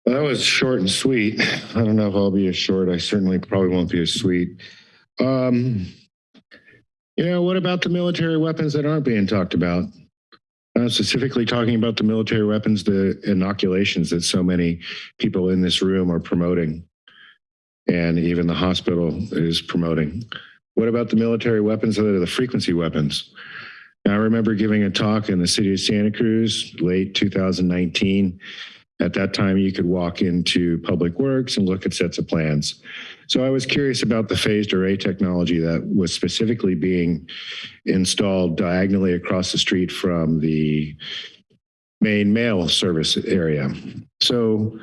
[SPEAKER 6] Well, that was short and sweet. I don't know if I'll be as short. I certainly probably won't be as sweet. Um, you know, what about the military weapons that aren't being talked about? Uh, specifically talking about the military weapons, the inoculations that so many people in this room are promoting, and even the hospital is promoting. What about the military weapons that are the frequency weapons? I remember giving a talk in the city of Santa Cruz, late 2019. At that time, you could walk into Public Works and look at sets of plans. So I was curious about the phased array technology that was specifically being installed diagonally across the street from the main mail service area. So,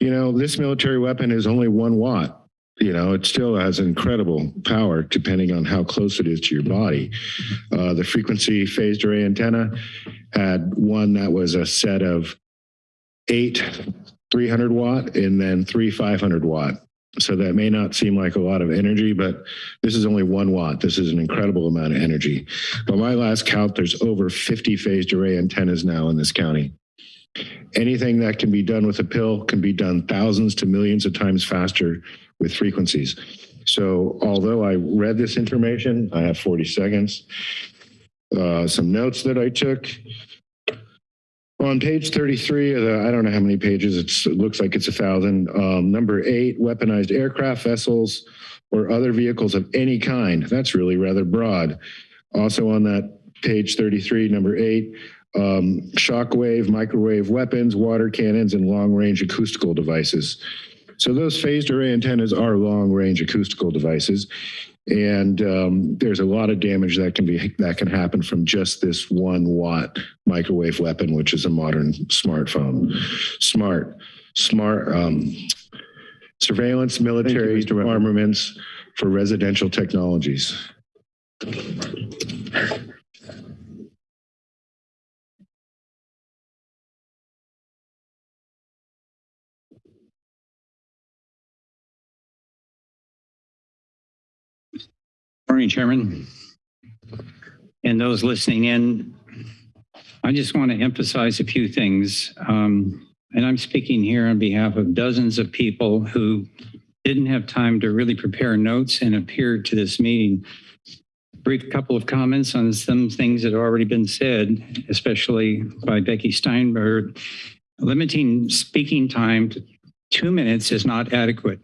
[SPEAKER 6] you know, this military weapon is only one watt. You know, it still has incredible power depending on how close it is to your body. Uh, the frequency phased array antenna had one that was a set of eight 300 watt and then three 500 watt. So that may not seem like a lot of energy, but this is only one watt. This is an incredible amount of energy. By my last count, there's over 50 phased array antennas now in this county. Anything that can be done with a pill can be done thousands to millions of times faster with frequencies. So although I read this information, I have 40 seconds. Uh, some notes that I took. On page 33 of the, I don't know how many pages, it looks like it's a thousand. Um, number eight, weaponized aircraft, vessels, or other vehicles of any kind. That's really rather broad. Also on that page 33, number eight, um, shockwave, microwave weapons, water cannons, and long-range acoustical devices. So those phased array antennas are long-range acoustical devices. And um, there's a lot of damage that can be that can happen from just this one watt microwave weapon, which is a modern smartphone. Smart, smart um, surveillance, military armaments for residential technologies.
[SPEAKER 20] Morning, Chairman. and those listening in, I just want to emphasize a few things. Um, and I'm speaking here on behalf of dozens of people who didn't have time to really prepare notes and appeared to this meeting. Brief couple of comments on some things that have already been said, especially by Becky Steinberg. Limiting speaking time to two minutes is not adequate.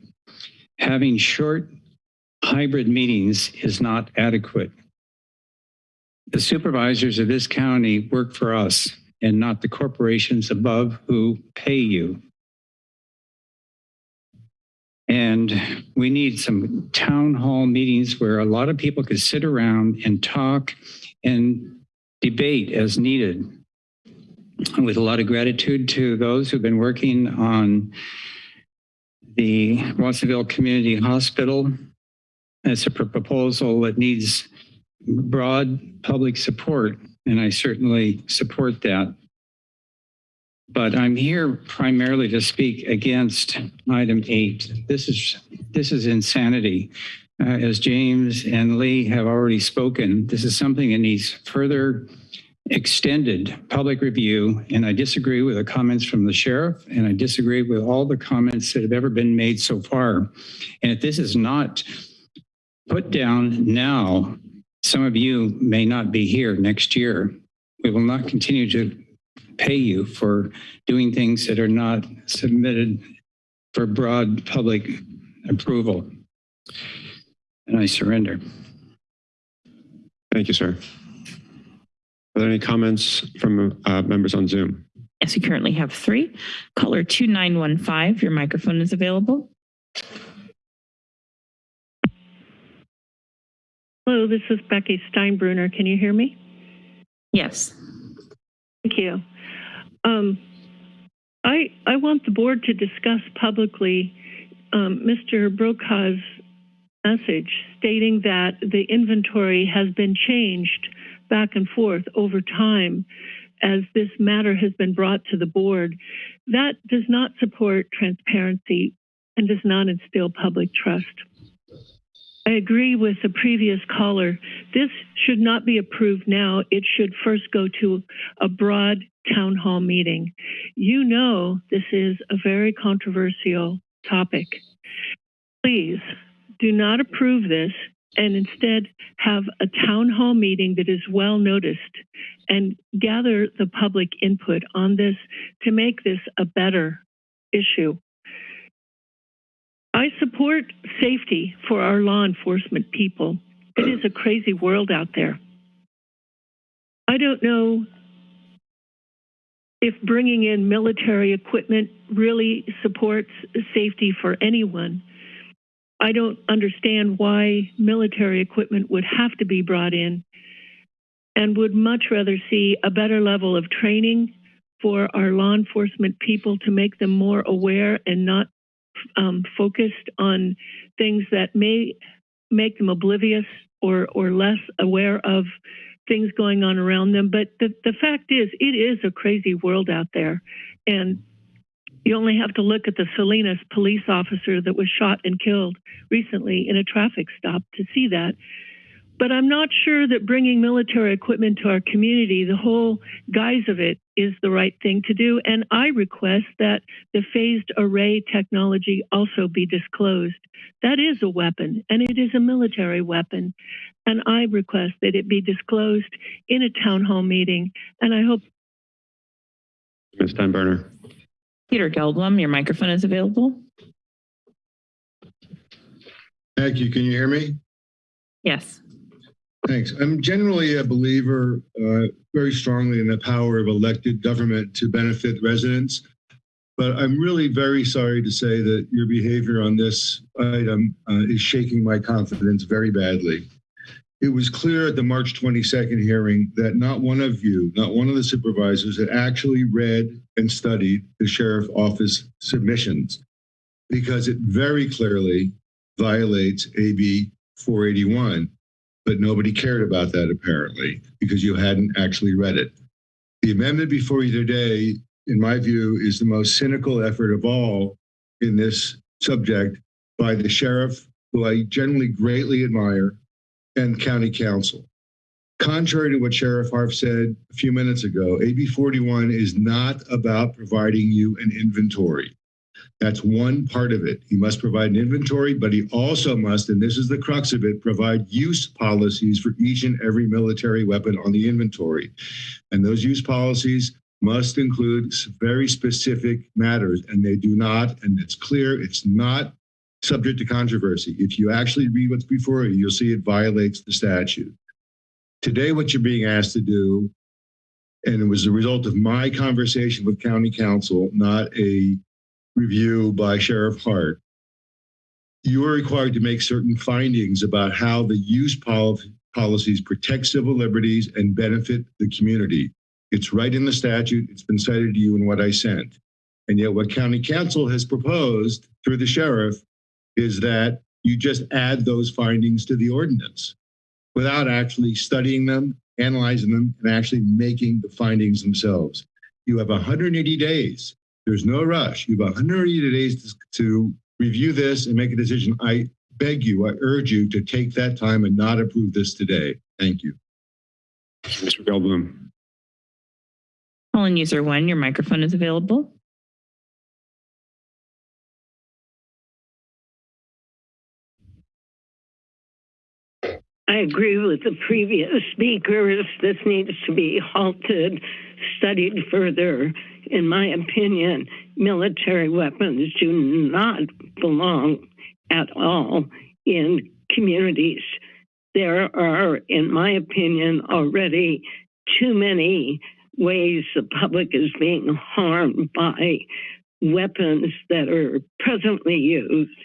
[SPEAKER 20] Having short hybrid meetings is not adequate. The supervisors of this county work for us and not the corporations above who pay you. And we need some town hall meetings where a lot of people could sit around and talk and debate as needed. With a lot of gratitude to those who've been working on the Watsonville Community Hospital. It's a proposal that needs broad public support, and I certainly support that. But I'm here primarily to speak against item eight. This is this is insanity. Uh, as James and Lee have already spoken, this is something that needs further extended public review. And I disagree with the comments from the sheriff, and I disagree with all the comments that have ever been made so far. And if this is not put down now, some of you may not be here next year. We will not continue to pay you for doing things that are not submitted for broad public approval. And I surrender.
[SPEAKER 1] Thank you, sir. Are there any comments from uh, members on Zoom?
[SPEAKER 3] Yes, we currently have three. Caller 2915, your microphone is available.
[SPEAKER 10] Hello, this is Becky Steinbruner. Can you hear me?
[SPEAKER 3] Yes.
[SPEAKER 10] Thank you. Um, I I want the board to discuss publicly um, Mr. Brokaw's message stating that the inventory has been changed back and forth over time as this matter has been brought to the board. That does not support transparency and does not instill public trust. I agree with the previous caller. This should not be approved now. It should first go to a broad town hall meeting. You know this is a very controversial topic. Please do not approve this and instead have a town hall meeting that is well noticed and gather the public input on this to make this a better issue. I support safety for our law enforcement people. It is a crazy world out there. I don't know if bringing in military equipment really supports safety for anyone. I don't understand why military equipment would have to be brought in and would much rather see a better level of training for our law enforcement people to make them more aware and not um, focused on things that may make them oblivious or, or less aware of things going on around them. But the, the fact is, it is a crazy world out there. And you only have to look at the Salinas police officer that was shot and killed recently in a traffic stop to see that. But I'm not sure that bringing military equipment to our community, the whole guise of it, is the right thing to do. And I request that the phased array technology also be disclosed. That is a weapon, and it is a military weapon. And I request that it be disclosed in a town hall meeting. And I hope.
[SPEAKER 1] Ms. Steinbruner.
[SPEAKER 3] Peter Gelblum, your microphone is available.
[SPEAKER 21] Thank you. Can you hear me?
[SPEAKER 3] Yes.
[SPEAKER 21] Thanks. I'm generally a believer uh, very strongly in the power of elected government to benefit residents. But I'm really very sorry to say that your behavior on this item uh, is shaking my confidence very badly. It was clear at the March 22nd hearing that not one of you, not one of the supervisors had actually read and studied the sheriff office submissions because it very clearly violates AB 481 but nobody cared about that apparently because you hadn't actually read it. The amendment before you today, in my view, is the most cynical effort of all in this subject by the sheriff, who I generally greatly admire, and county counsel. Contrary to what Sheriff Hart said a few minutes ago, AB 41 is not about providing you an inventory. That's one part of it. He must provide an inventory, but he also must, and this is the crux of it, provide use policies for each and every military weapon on the inventory. And those use policies must include very specific matters, and they do not, and it's clear, it's not subject to controversy. If you actually read what's before you, you'll see it violates the statute. Today, what you're being asked to do, and it was the result of my conversation with county counsel, not a review by Sheriff Hart. You are required to make certain findings about how the use pol- policies protect civil liberties and benefit the community. It's right in the statute. It's been cited to you in what I sent. And yet what county counsel has proposed through the sheriff is that you just add those findings to the ordinance without actually studying them, analyzing them, and actually making the findings themselves. You have 180 days. There's no rush. You have 180 days to, to review this and make a decision. I beg you, I urge you to take that time and not approve this today. Thank you.
[SPEAKER 1] Mr. Gelblum.
[SPEAKER 3] Calling user one, your microphone is available.
[SPEAKER 9] I agree with the previous speakers. This needs to be halted, studied further. In my opinion, military weapons do not belong at all in communities. There are, in my opinion, already too many ways the public is being harmed by weapons that are presently used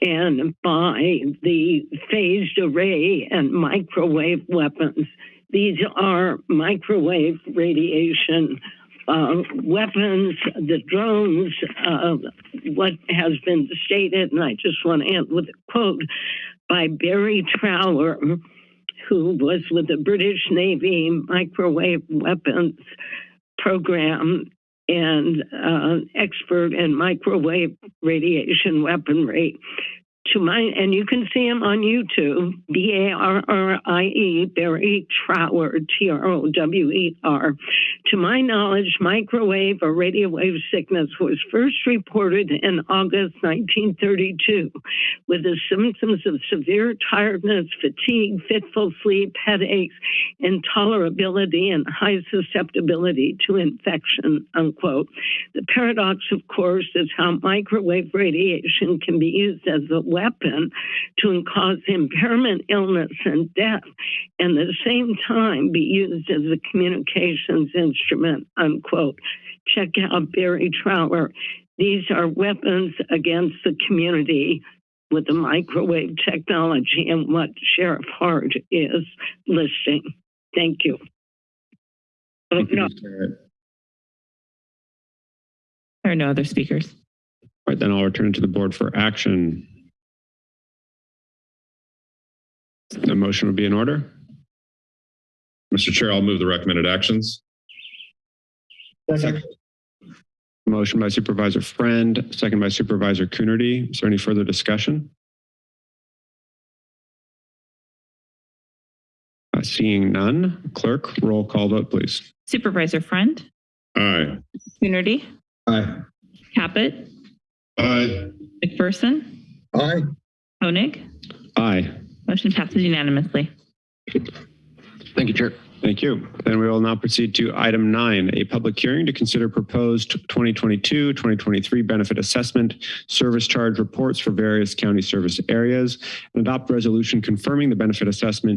[SPEAKER 9] and by the phased array and microwave weapons. These are microwave radiation uh, weapons, the drones, uh, what has been stated, and I just want to end with a quote by Barrie Trower, who was with the British Navy microwave weapons program and uh, expert in microwave radiation weaponry. To my, and you can see him on YouTube, B A R R I E, Barrie Trower, T R O W E R. To my knowledge, microwave or radio wave sickness was first reported in August 1932 with the symptoms of severe tiredness, fatigue, fitful sleep, headaches, intolerability, and high susceptibility to infection, unquote. The paradox, of course, is how microwave radiation can be used as a weapon to cause impairment, illness, and death, and at the same time be used as a communications instrument, unquote. Check out Barrie Trower. These are weapons against the community with the microwave technology and what Sheriff Hart is listing. Thank you. Oh, no.
[SPEAKER 3] There are no other speakers.
[SPEAKER 1] All right, then I'll return to the board for action. The motion would be in order.
[SPEAKER 16] Mr. Chair, I'll move the recommended actions. Second.
[SPEAKER 1] Motion by Supervisor Friend, second by Supervisor Coonerty. Is there any further discussion? Uh, Seeing none, clerk, roll call vote, please.
[SPEAKER 3] Supervisor Friend,
[SPEAKER 16] Aye.
[SPEAKER 3] Coonerty,
[SPEAKER 21] Aye.
[SPEAKER 3] Caput,
[SPEAKER 15] Aye.
[SPEAKER 3] McPherson,
[SPEAKER 21] Aye.
[SPEAKER 3] Koenig.
[SPEAKER 1] Aye.
[SPEAKER 3] Motion passes unanimously.
[SPEAKER 17] Thank you, Chair.
[SPEAKER 1] Thank you. Then we will now proceed to item nine, a public hearing to consider proposed 2022, 2023 benefit assessment service charge reports for various county service areas and adopt resolution confirming the benefit assessment